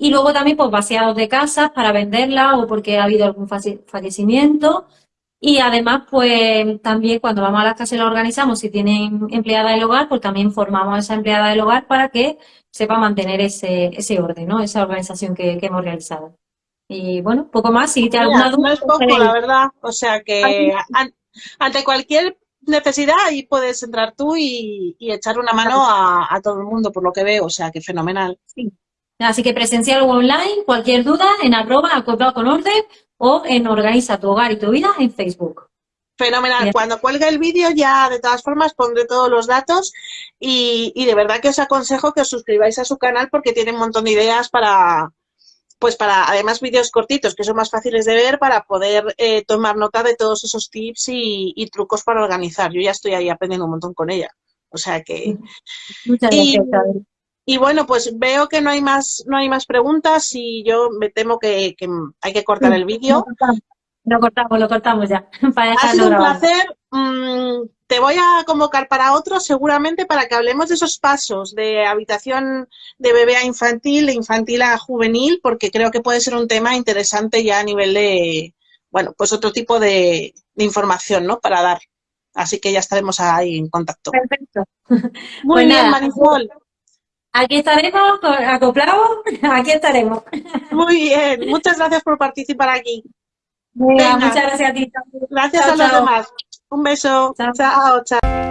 Y luego también pues vaciados de casas para venderla o porque ha habido algún fallecimiento. Y además, pues también cuando vamos a las casas y las organizamos, si tienen empleada del hogar, pues también formamos a esa empleada del hogar para que sepa mantener ese, ese orden, ¿no? Esa organización que, hemos realizado. Y bueno, poco más. Si te alguna duda. No es poco, la verdad. O sea que ante cualquier necesidad ahí puedes entrar tú y, echar una mano a, a, todo el mundo, por lo que veo. O sea que fenomenal. Sí. Así que presencial o online, cualquier duda en arroba acoplado con orden o en Organiza tu hogar y tu vida en Facebook. Fenomenal. Cuando cuelgue el vídeo ya de todas formas pondré todos los datos y, de verdad que os aconsejo que os suscribáis a su canal porque tiene un montón de ideas para, pues para, además vídeos cortitos que son más fáciles de ver para poder eh, tomar nota de todos esos tips y, trucos para organizar. Yo ya estoy ahí aprendiendo un montón con ella. O sea que... Muchas gracias. Y bueno, pues veo que no hay más, no hay más preguntas y yo me temo que, hay que cortar el vídeo. Lo cortamos, lo cortamos ya. (laughs) ha sido un placer. Mm, te voy a convocar para otro seguramente para que hablemos de esos pasos de habitación de bebé a infantil, de infantil a juvenil, porque creo que puede ser un tema interesante ya a nivel de, bueno, pues otro tipo de, información, ¿no? Para dar. Así que ya estaremos ahí en contacto. Perfecto. (laughs) Muy pues bien, Marisol. Aquí estaremos, acoplados, (laughs) aquí estaremos. Muy bien, muchas gracias por participar aquí. muchas gracias a ti. Gracias a los demás. Un beso. chao. chao.